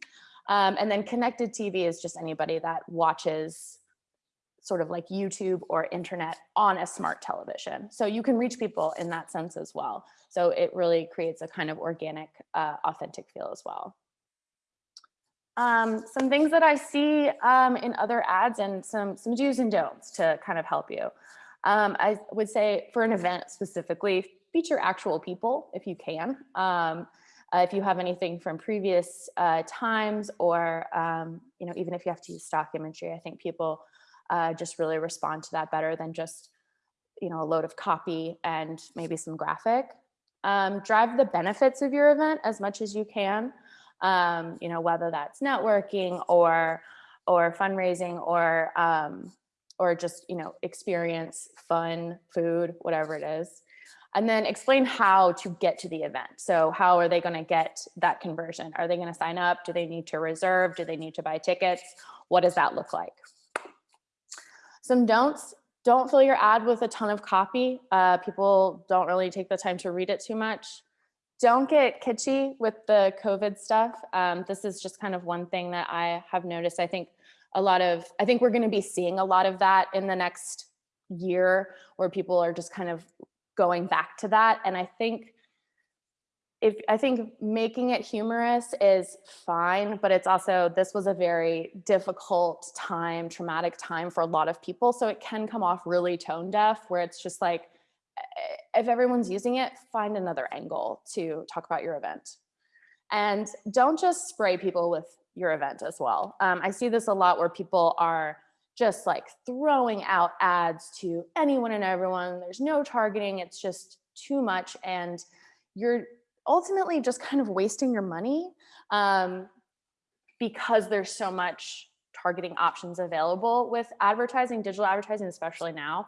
Um, and then connected TV is just anybody that watches sort of like YouTube or internet on a smart television. So you can reach people in that sense as well. So it really creates a kind of organic, uh, authentic feel as well. Um, some things that I see um, in other ads and some, some do's and don'ts to kind of help you. Um, I would say for an event specifically, feature actual people if you can. Um, uh, if you have anything from previous uh, times or, um, you know, even if you have to use stock imagery, I think people uh, just really respond to that better than just, you know, a load of copy and maybe some graphic. Um, drive the benefits of your event as much as you can, um, you know, whether that's networking or, or fundraising or, um, or just, you know, experience, fun, food, whatever it is and then explain how to get to the event. So how are they going to get that conversion? Are they going to sign up? Do they need to reserve? Do they need to buy tickets? What does that look like? Some don'ts, don't fill your ad with a ton of copy. Uh, people don't really take the time to read it too much. Don't get kitschy with the COVID stuff. Um, this is just kind of one thing that I have noticed. I think a lot of, I think we're going to be seeing a lot of that in the next year where people are just kind of going back to that. And I think if I think making it humorous is fine, but it's also, this was a very difficult time, traumatic time for a lot of people. So it can come off really tone deaf where it's just like, eh, if everyone's using it, find another angle to talk about your event. And don't just spray people with your event as well. Um, I see this a lot where people are just like throwing out ads to anyone and everyone. There's no targeting. It's just too much. And you're ultimately just kind of wasting your money um, because there's so much targeting options available with advertising, digital advertising, especially now.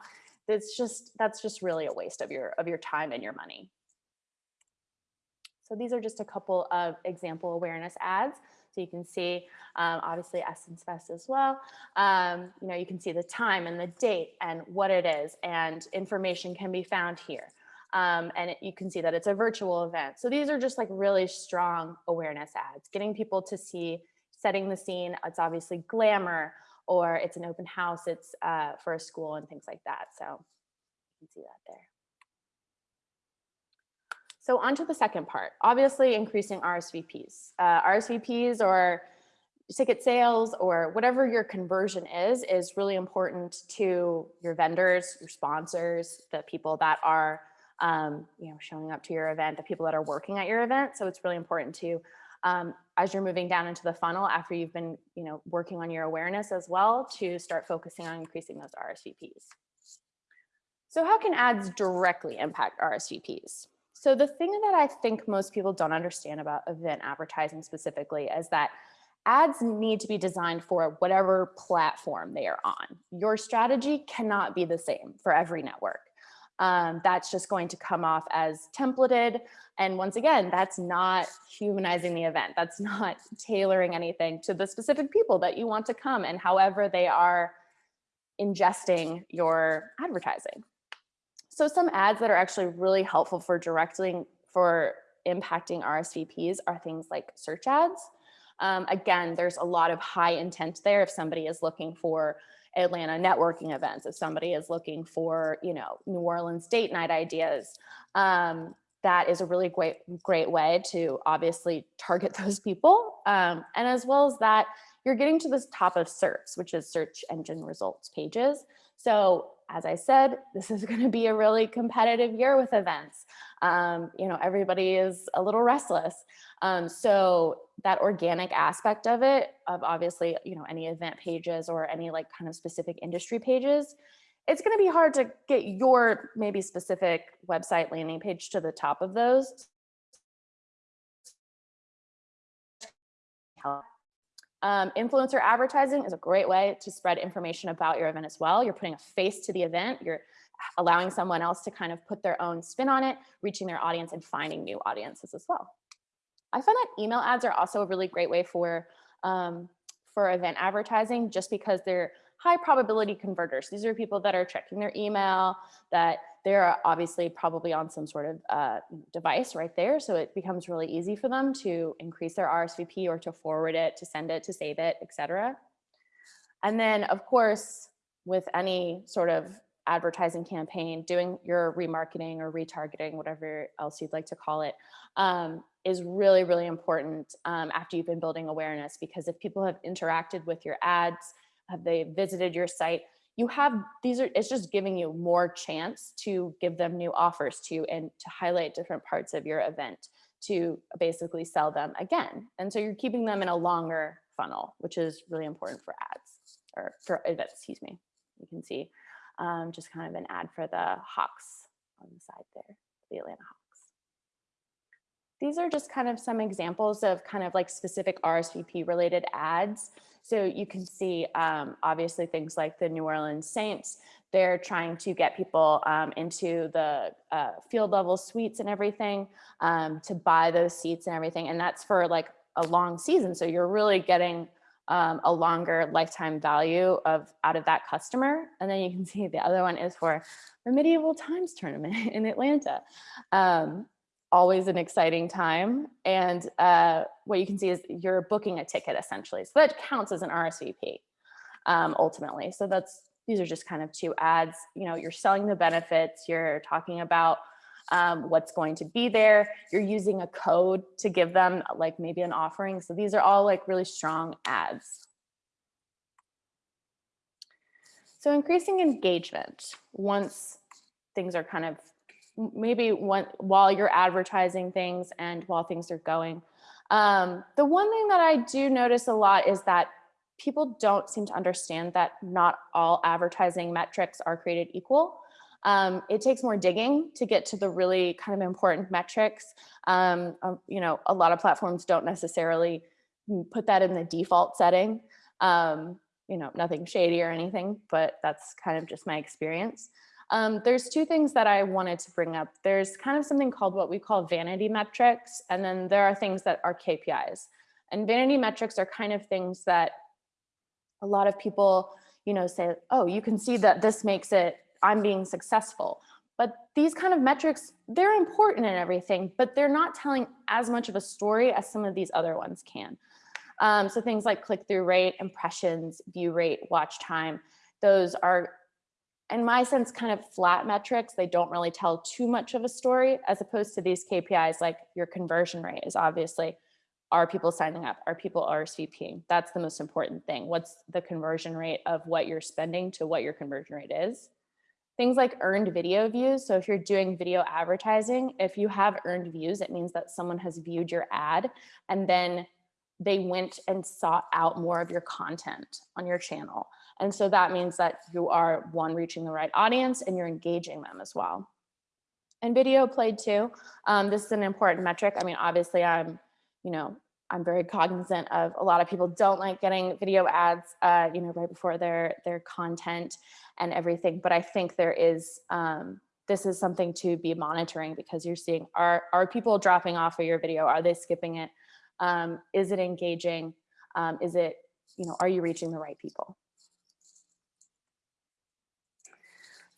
It's just, that's just really a waste of your, of your time and your money. So these are just a couple of example awareness ads. So you can see, um, obviously Essence Fest as well. Um, you know, you can see the time and the date and what it is and information can be found here. Um, and it, you can see that it's a virtual event. So these are just like really strong awareness ads, getting people to see, setting the scene. It's obviously glamour or it's an open house, it's uh, for a school and things like that. So you can see that there. So on to the second part, obviously increasing RSVPs. Uh, RSVPs or ticket sales or whatever your conversion is, is really important to your vendors, your sponsors, the people that are um, you know, showing up to your event, the people that are working at your event. So it's really important to, um, as you're moving down into the funnel after you've been you know, working on your awareness as well, to start focusing on increasing those RSVPs. So how can ads directly impact RSVPs? So the thing that I think most people don't understand about event advertising specifically is that ads need to be designed for whatever platform they are on. Your strategy cannot be the same for every network. Um, that's just going to come off as templated. And once again, that's not humanizing the event. That's not tailoring anything to the specific people that you want to come and however they are ingesting your advertising. So some ads that are actually really helpful for directly for impacting RSVPs are things like search ads. Um, again, there's a lot of high intent there if somebody is looking for Atlanta networking events, if somebody is looking for, you know, New Orleans date night ideas, um, that is a really great, great way to obviously target those people. Um, and as well as that, you're getting to the top of SERPs, which is search engine results pages. So as I said, this is going to be a really competitive year with events. Um, you know, everybody is a little restless. Um, so that organic aspect of it, of obviously, you know, any event pages or any like kind of specific industry pages, it's going to be hard to get your maybe specific website landing page to the top of those. Um, influencer advertising is a great way to spread information about your event as well. You're putting a face to the event. You're allowing someone else to kind of put their own spin on it, reaching their audience and finding new audiences as well. I find that email ads are also a really great way for, um, for event advertising just because they're high probability converters. These are people that are checking their email, that they're obviously probably on some sort of uh, device right there. So it becomes really easy for them to increase their RSVP or to forward it, to send it, to save it, etc. And then of course, with any sort of advertising campaign, doing your remarketing or retargeting, whatever else you'd like to call it, um, is really, really important um, after you've been building awareness. Because if people have interacted with your ads, have they visited your site, you have these are it's just giving you more chance to give them new offers to and to highlight different parts of your event to basically sell them again. And so you're keeping them in a longer funnel, which is really important for ads or for events, excuse me. You can see um, just kind of an ad for the Hawks on the side there, the Atlanta Hawks. These are just kind of some examples of kind of like specific RSVP related ads. So you can see um, obviously things like the New Orleans Saints, they're trying to get people um, into the uh, field level suites and everything um, to buy those seats and everything. And that's for like a long season. So you're really getting um, a longer lifetime value of out of that customer. And then you can see the other one is for the medieval times tournament in Atlanta. Um, always an exciting time. And uh, what you can see is you're booking a ticket essentially. So that counts as an RSVP um, ultimately. So that's, these are just kind of two ads, you know, you're selling the benefits, you're talking about um, what's going to be there. You're using a code to give them like maybe an offering. So these are all like really strong ads. So increasing engagement once things are kind of maybe one, while you're advertising things and while things are going. Um, the one thing that I do notice a lot is that people don't seem to understand that not all advertising metrics are created equal. Um, it takes more digging to get to the really kind of important metrics. Um, um, you know, a lot of platforms don't necessarily put that in the default setting. Um, you know, nothing shady or anything, but that's kind of just my experience. Um, there's two things that I wanted to bring up. There's kind of something called what we call vanity metrics, and then there are things that are KPIs. And vanity metrics are kind of things that a lot of people, you know, say, oh, you can see that this makes it, I'm being successful. But these kind of metrics, they're important and everything, but they're not telling as much of a story as some of these other ones can. Um, so things like click-through rate, impressions, view rate, watch time, those are in my sense, kind of flat metrics. They don't really tell too much of a story as opposed to these KPIs like your conversion rate is obviously, are people signing up? Are people RSVPing? That's the most important thing. What's the conversion rate of what you're spending to what your conversion rate is? Things like earned video views. So if you're doing video advertising, if you have earned views, it means that someone has viewed your ad and then they went and sought out more of your content on your channel. And so that means that you are one, reaching the right audience and you're engaging them as well. And video played too. Um, this is an important metric. I mean, obviously I'm, you know, I'm very cognizant of a lot of people don't like getting video ads, uh, you know, right before their their content and everything. But I think there is, um, this is something to be monitoring because you're seeing, are, are people dropping off of your video? Are they skipping it? Um, is it engaging? Um, is it, you know, are you reaching the right people?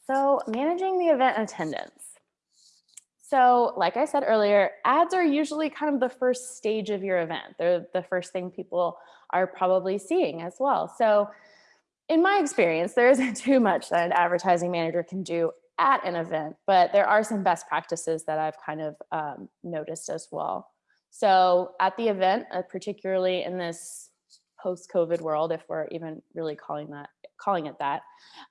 So managing the event attendance. So like I said earlier, ads are usually kind of the first stage of your event. They're the first thing people are probably seeing as well. So in my experience, there isn't too much that an advertising manager can do at an event, but there are some best practices that I've kind of um, noticed as well. So at the event, uh, particularly in this post-COVID world, if we're even really calling that calling it that,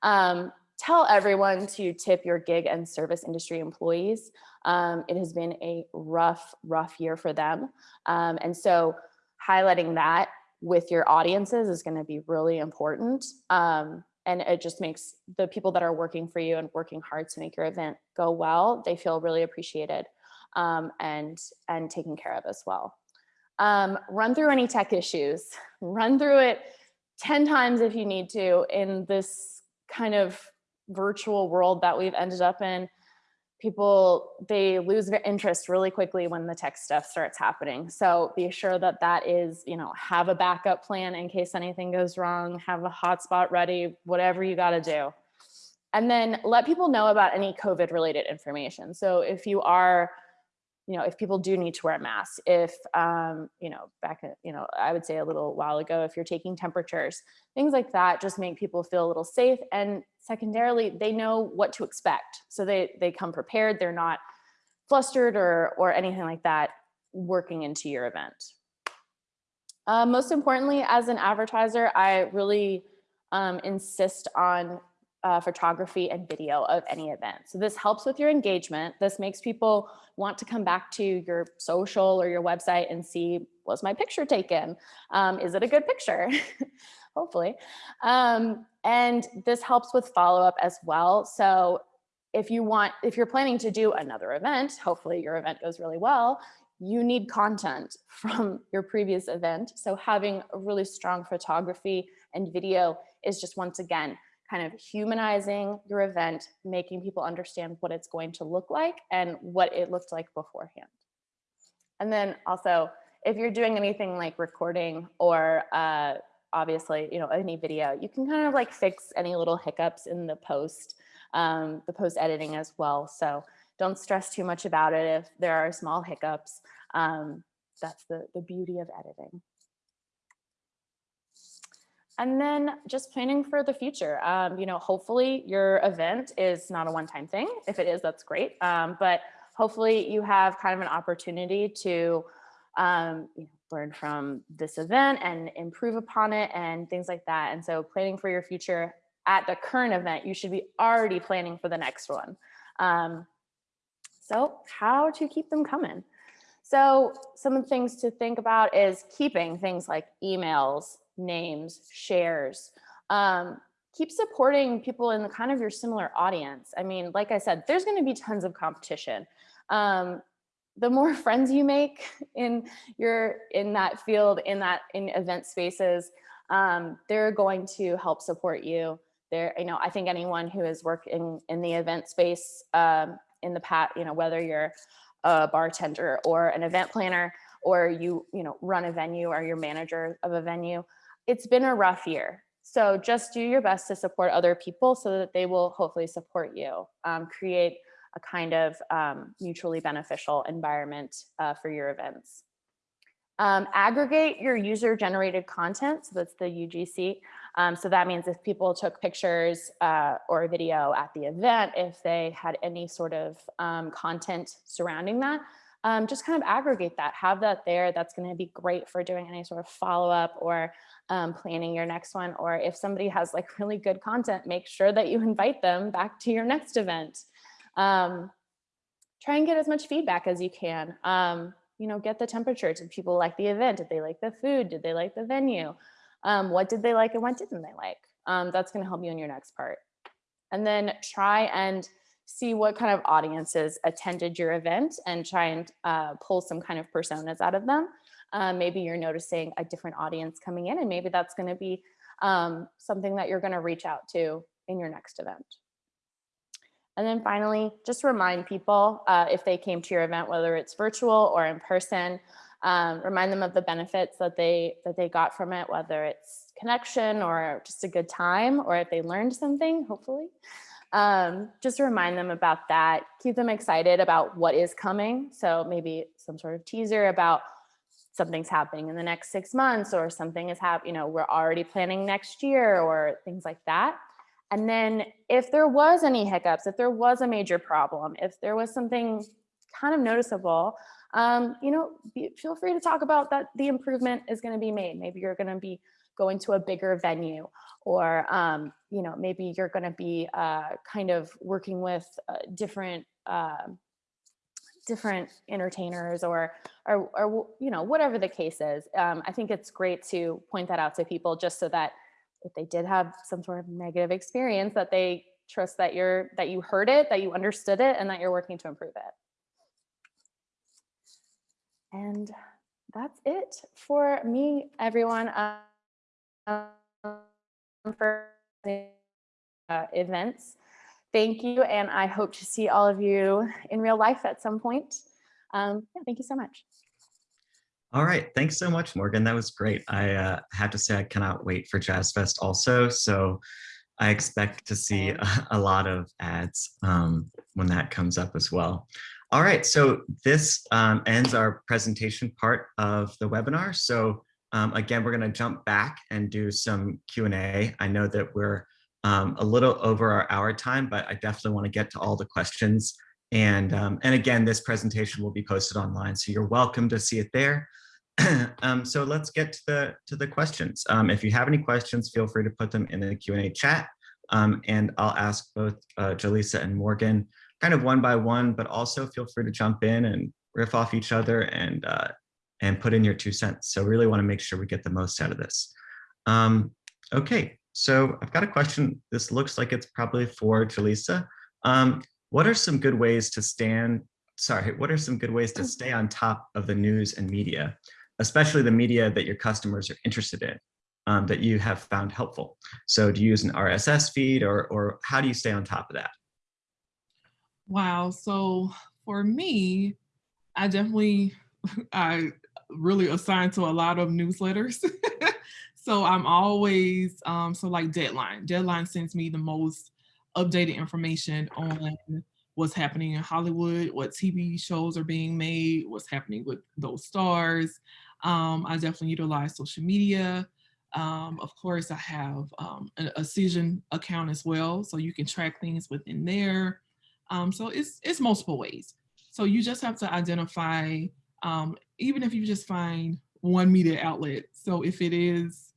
um, tell everyone to tip your gig and service industry employees. Um, it has been a rough, rough year for them. Um, and so highlighting that with your audiences is gonna be really important. Um, and it just makes the people that are working for you and working hard to make your event go well, they feel really appreciated um, and, and taken care of as well. Um, run through any tech issues, run through it 10 times if you need to in this kind of virtual world that we've ended up in. People, they lose their interest really quickly when the tech stuff starts happening. So be sure that that is, you know, have a backup plan in case anything goes wrong, have a hotspot ready, whatever you got to do. And then let people know about any COVID related information. So if you are, you know, if people do need to wear masks, if, um, you know, back, you know, I would say a little while ago, if you're taking temperatures, things like that, just make people feel a little safe. And secondarily, they know what to expect. So they, they come prepared, they're not flustered or, or anything like that working into your event. Uh, most importantly, as an advertiser, I really um, insist on uh, photography and video of any event. So this helps with your engagement. This makes people want to come back to your social or your website and see, was my picture taken? Um, is it a good picture? Hopefully. Um, and this helps with follow-up as well. So if you want, if you're planning to do another event, hopefully your event goes really well, you need content from your previous event. So having a really strong photography and video is just once again, kind of humanizing your event, making people understand what it's going to look like and what it looked like beforehand. And then also, if you're doing anything like recording or uh, obviously, you know, any video, you can kind of like fix any little hiccups in the post, um, the post editing as well. So don't stress too much about it if there are small hiccups. Um, that's the, the beauty of editing. And then just planning for the future. Um, you know, hopefully your event is not a one-time thing. If it is, that's great. Um, but hopefully you have kind of an opportunity to um, you know, learn from this event and improve upon it and things like that. And so planning for your future at the current event, you should be already planning for the next one. Um, so how to keep them coming? So some of the things to think about is keeping things like emails, names, shares. Um, keep supporting people in the kind of your similar audience. I mean, like I said, there's going to be tons of competition. Um, the more friends you make in your in that field, in that in event spaces, um, they're going to help support you. There, you know, I think anyone who has worked in in the event space um, in the past, you know, whether you're a bartender or an event planner or you you know run a venue or you're manager of a venue it's been a rough year. So just do your best to support other people so that they will hopefully support you. Um, create a kind of um, mutually beneficial environment uh, for your events. Um, aggregate your user generated content. So that's the UGC. Um, so that means if people took pictures uh, or video at the event, if they had any sort of um, content surrounding that, um, just kind of aggregate that, have that there. That's going to be great for doing any sort of follow up or um, planning your next one. Or if somebody has like really good content, make sure that you invite them back to your next event. Um, try and get as much feedback as you can. Um, you know, get the temperature. Did people like the event? Did they like the food? Did they like the venue? Um, what did they like and what didn't they like? Um, that's going to help you in your next part. And then try and see what kind of audiences attended your event and try and uh, pull some kind of personas out of them. Um, maybe you're noticing a different audience coming in and maybe that's gonna be um, something that you're gonna reach out to in your next event. And then finally, just remind people uh, if they came to your event, whether it's virtual or in person, um, remind them of the benefits that they that they got from it, whether it's connection or just a good time, or if they learned something, hopefully. Um, just remind them about that, keep them excited about what is coming. So maybe some sort of teaser about something's happening in the next six months or something is happening, you know, we're already planning next year or things like that. And then if there was any hiccups, if there was a major problem, if there was something kind of noticeable, um, you know, be, feel free to talk about that the improvement is going to be made. Maybe you're going to be going to a bigger venue or, um, you know, maybe you're going to be uh, kind of working with uh, different uh, different entertainers or, or, or, you know, whatever the case is. Um, I think it's great to point that out to people just so that if they did have some sort of negative experience that they trust that you're, that you heard it, that you understood it, and that you're working to improve it. And that's it for me, everyone. Um, for uh, events. Thank you, and I hope to see all of you in real life at some point. Um, yeah, thank you so much. All right, thanks so much, Morgan. That was great. I uh, have to say I cannot wait for Jazz Fest also. So I expect to see a, a lot of ads um, when that comes up as well. All right, so this um, ends our presentation part of the webinar. So um, again, we're gonna jump back and do some Q&A. I know that we're um, a little over our hour time, but I definitely wanna get to all the questions. And, um, and again, this presentation will be posted online, so you're welcome to see it there. um, so let's get to the to the questions. Um, if you have any questions, feel free to put them in the Q&A chat. Um, and I'll ask both uh, Jaleesa and Morgan kind of one by one, but also feel free to jump in and riff off each other and uh, and put in your two cents. So really want to make sure we get the most out of this. Um, okay, so I've got a question. This looks like it's probably for Jaleesa. Um, what are some good ways to stand, sorry, what are some good ways to stay on top of the news and media? especially the media that your customers are interested in um, that you have found helpful. So do you use an RSS feed or, or how do you stay on top of that? Wow. So for me, I definitely, I really assign to a lot of newsletters. so I'm always, um, so like Deadline. Deadline sends me the most updated information on what's happening in Hollywood, what TV shows are being made, what's happening with those stars. Um, I definitely utilize social media. Um, of course, I have um, a, a Cision account as well, so you can track things within there. Um, so it's, it's multiple ways. So you just have to identify, um, even if you just find one media outlet. So if it is,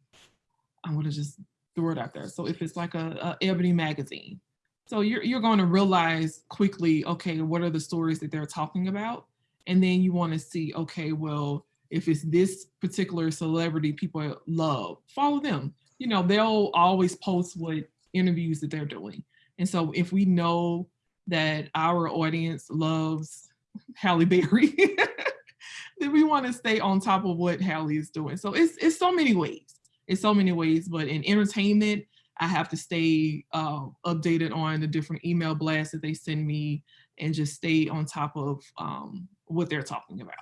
I'm gonna just throw it out there. So if it's like a, a Ebony magazine, so you're, you're going to realize quickly, okay, what are the stories that they're talking about? And then you want to see, okay, well, if it's this particular celebrity people love, follow them. You know, they'll always post what interviews that they're doing. And so if we know that our audience loves Halle Berry, then we want to stay on top of what Halle is doing. So it's, it's so many ways. It's so many ways, but in entertainment, I have to stay uh, updated on the different email blasts that they send me and just stay on top of um, what they're talking about.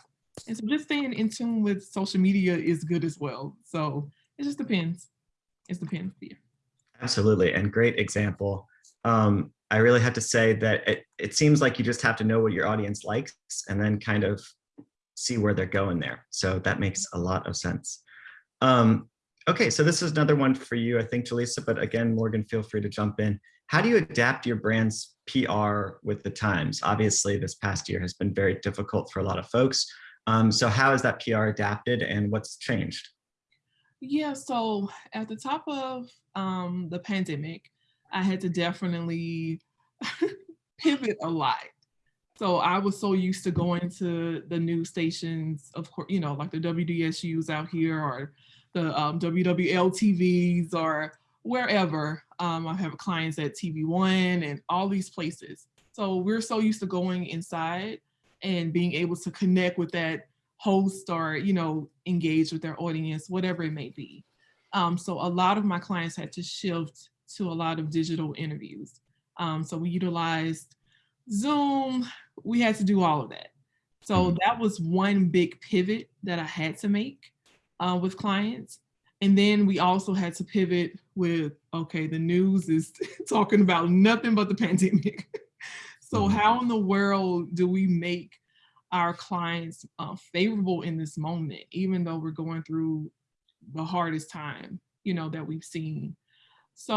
And so just staying in tune with social media is good as well. So it just depends. It depends. Yeah. Absolutely. And great example. Um, I really have to say that it, it seems like you just have to know what your audience likes and then kind of see where they're going there. So that makes a lot of sense. Um, Okay, so this is another one for you, I think, Jaleesa, but again, Morgan, feel free to jump in. How do you adapt your brand's PR with the times? Obviously, this past year has been very difficult for a lot of folks. Um, so how has that PR adapted and what's changed? Yeah, so at the top of um, the pandemic, I had to definitely pivot a lot. So I was so used to going to the news stations, of course, you know, like the WDSUs out here or the um, WWL TVs or wherever. Um, I have clients at TV One and all these places. So we're so used to going inside and being able to connect with that host or, you know, engage with their audience, whatever it may be. Um, so a lot of my clients had to shift to a lot of digital interviews. Um, so we utilized Zoom, we had to do all of that. So mm-hmm. that was one big pivot that I had to make uh, with clients. And then we also had to pivot with, okay, the news is talking about nothing but the pandemic. so mm -hmm. how in the world do we make our clients uh, favorable in this moment, even though we're going through the hardest time, you know, that we've seen. So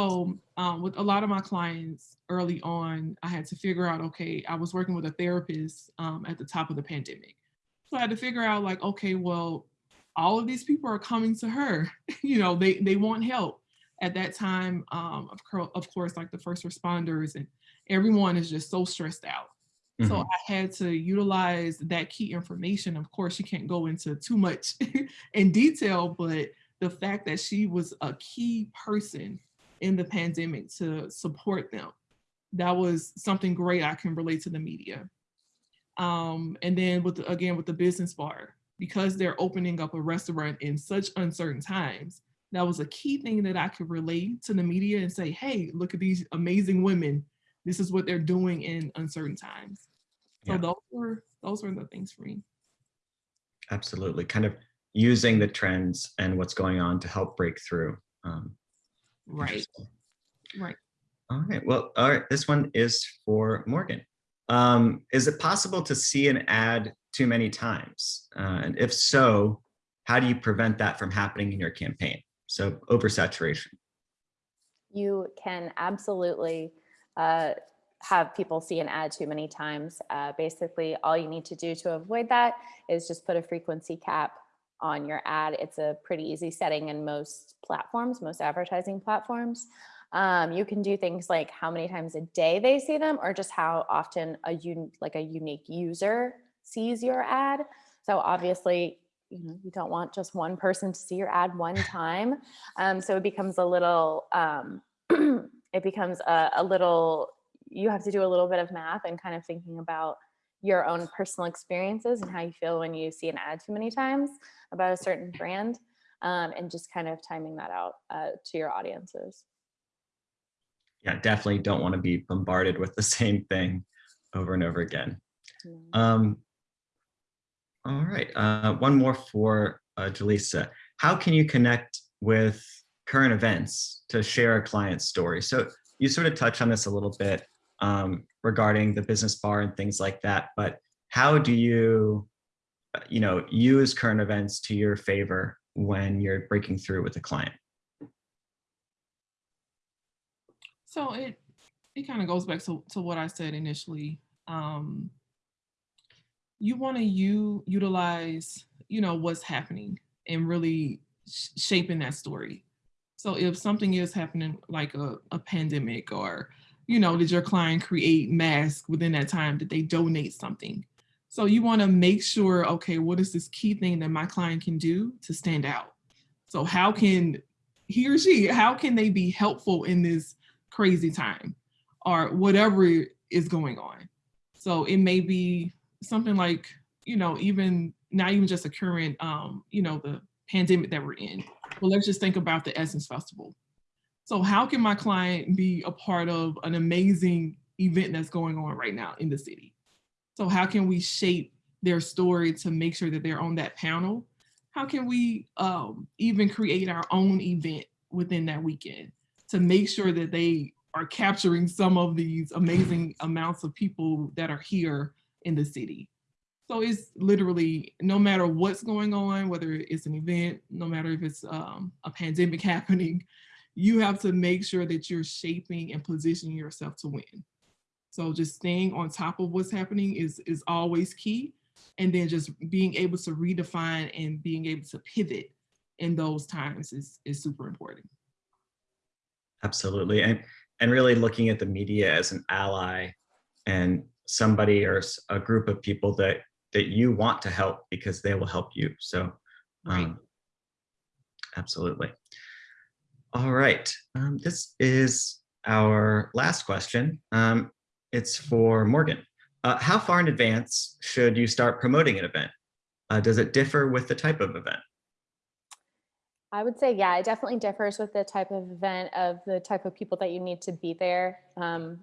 um, with a lot of my clients early on, I had to figure out, okay, I was working with a therapist um, at the top of the pandemic. So I had to figure out like, okay, well, all of these people are coming to her. you know, they, they want help. At that time, um, of, of course, like the first responders and everyone is just so stressed out. Mm -hmm. So mm-hmm. I had to utilize that key information. Of course, she can't go into too much in detail, but the fact that she was a key person in the pandemic to support them, that was something great I can relate to the media. Um, and then with the, again, with the business bar, because they're opening up a restaurant in such uncertain times, that was a key thing that I could relate to the media and say, hey, look at these amazing women. This is what they're doing in uncertain times. So Yeah. those were those were the things for me. Absolutely. Kind of using the trends and what's going on to help break through. Um, Right. Right. All right. Well, all right. This one is for Morgan. Um, is it possible to see an ad too many times? Uh, and if so, how do you prevent that from happening in your campaign? So oversaturation. You can absolutely uh, have people see an ad too many times. Uh, basically, all you need to do to avoid that is just put a frequency cap on your ad. It's a pretty easy setting in most platforms, most advertising platforms. Um, you can do things like how many times a day they see them or just how often a un like a unique user sees your ad. So obviously, you know, you don't want just one person to see your ad one time. Um, so it becomes a little, um, it becomes a, a little, you have to do a little bit of math and kind of thinking about your own personal experiences and how you feel when you see an ad too many times about a certain brand um, and just kind of timing that out uh, to your audiences. Yeah, definitely don't want to be bombarded with the same thing over and over again. Um, all right, uh, one more for uh, Jaleesa. How can you connect with current events to share a client's story? So you sort of touched on this a little bit um, regarding the business bar and things like that, but how do you, uh, you know, use current events to your favor when you're breaking through with a client? So it it kind of goes back to, to what I said initially. Um, you want to you utilize you know what's happening and really sh- shaping that story. So if something is happening like a, a pandemic or you know did your client create masks within that time did they donate something so you want to make sure okay what is this key thing that my client can do to stand out so how can he or she how can they be helpful in this crazy time or whatever is going on. So it may be something like, you know, even not even just a current, um, you know, the pandemic that we're in. But let's just think about the Essence Festival. So how can my client be a part of an amazing event that's going on right now in the city? So how can we shape their story to make sure that they're on that panel? How can we um, even create our own event within that weekend? to make sure that they are capturing some of these amazing amounts of people that are here in the city. So it's literally no matter what's going on, whether it's an event, no matter if it's um, a pandemic happening, you have to make sure that you're shaping and positioning yourself to win. So just staying on top of what's happening is, is always key. And then just being able to redefine and being able to pivot in those times is, is super important. Absolutely. And, and really looking at the media as an ally and somebody or a group of people that, that you want to help because they will help you. So, Right. um, absolutely. All right. Um, this is our last question. Um, it's for Morgan. Uh, how far in advance should you start promoting an event? Uh, does it differ with the type of event? I would say, yeah, it definitely differs with the type of event of the type of people that you need to be there. Um,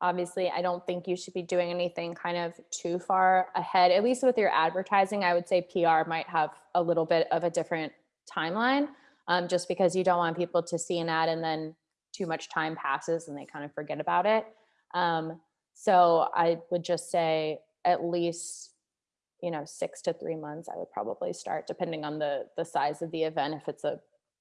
obviously, I don't think you should be doing anything kind of too far ahead, at least with your advertising. I would say PR might have a little bit of a different timeline um, just because you don't want people to see an ad and then too much time passes and they kind of forget about it. Um, so I would just say at least you know six to three months i would probably start depending on the the size of the event if it's a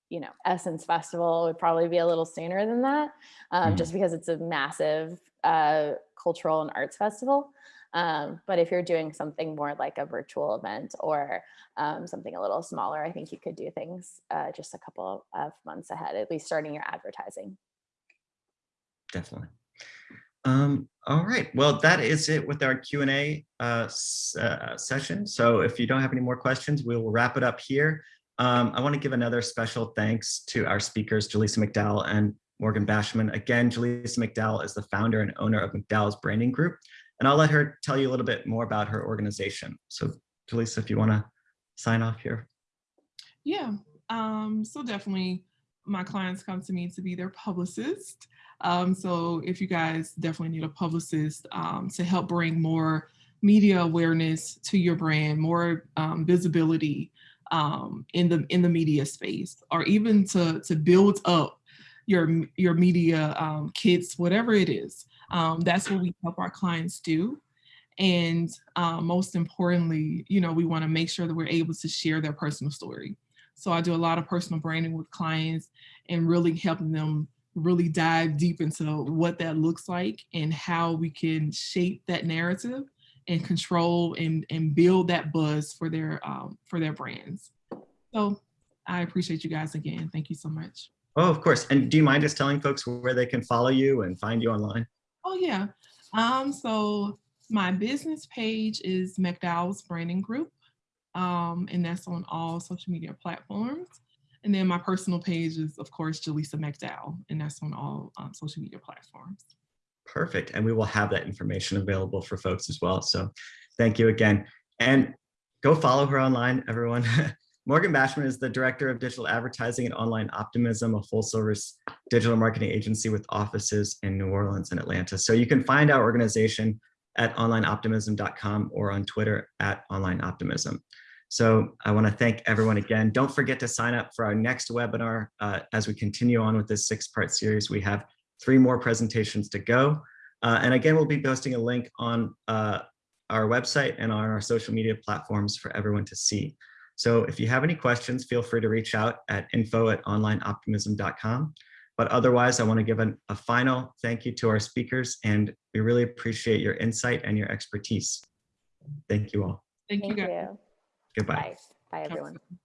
you know essence festival would probably be a little sooner than that um, Mhm. just because it's a massive uh, cultural and arts festival um, but if you're doing something more like a virtual event or um, something a little smaller i think you could do things uh, just a couple of months ahead at least starting your advertising Definitely. Um, all right, well, that is it with our Q and A uh, uh, session. So if you don't have any more questions, we will wrap it up here. Um, I want to give another special thanks to our speakers, Jaleesa McDowell and Morgan Bashman. Again, Jaleesa McDowell is the founder and owner of McDowell's Branding Group, and I'll let her tell you a little bit more about her organization. So Jaleesa, if you want to sign off here? Yeah, um, so definitely my clients come to me to be their publicist. Um, so if you guys definitely need a publicist um, to help bring more media awareness to your brand, more um, visibility um, in the in the media space, or even to to build up your your media um, kits, whatever it is. Um, that's what we help our clients do. And um, most importantly, you know, we want to make sure that we're able to share their personal story. So I do a lot of personal branding with clients and really helping them really dive deep into what that looks like and how we can shape that narrative and control and, and build that buzz for their um, for their brands. So I appreciate you guys again. Thank you so much. Oh, of course. And do you mind just telling folks where they can follow you and find you online? Oh yeah. Um, so my business page is McDowell's Branding Group. Um, and that's on all social media platforms. And then my personal page is, of course, Jaleesa McDowell, and that's on all um, social media platforms. Perfect. And we will have that information available for folks as well. So thank you again. And go follow her online, everyone. Morgan Bashman is the Director of Digital Advertising and Online Optimism, a full service digital marketing agency with offices in New Orleans and Atlanta. So you can find our organization at onlineoptimism.com or on Twitter at onlineoptimism. So I want to thank everyone again. Don't forget to sign up for our next webinar uh, as we continue on with this six part series. We have three more presentations to go. Uh, and again, we'll be posting a link on uh, our website and on our social media platforms for everyone to see. So if you have any questions, feel free to reach out at info at onlineoptimism.com. But otherwise, I want to give an, a final thank you to our speakers, and we really appreciate your insight and your expertise. Thank you all. Thank, Thank you you. Goodbye. Bye. Bye, everyone. Absolutely.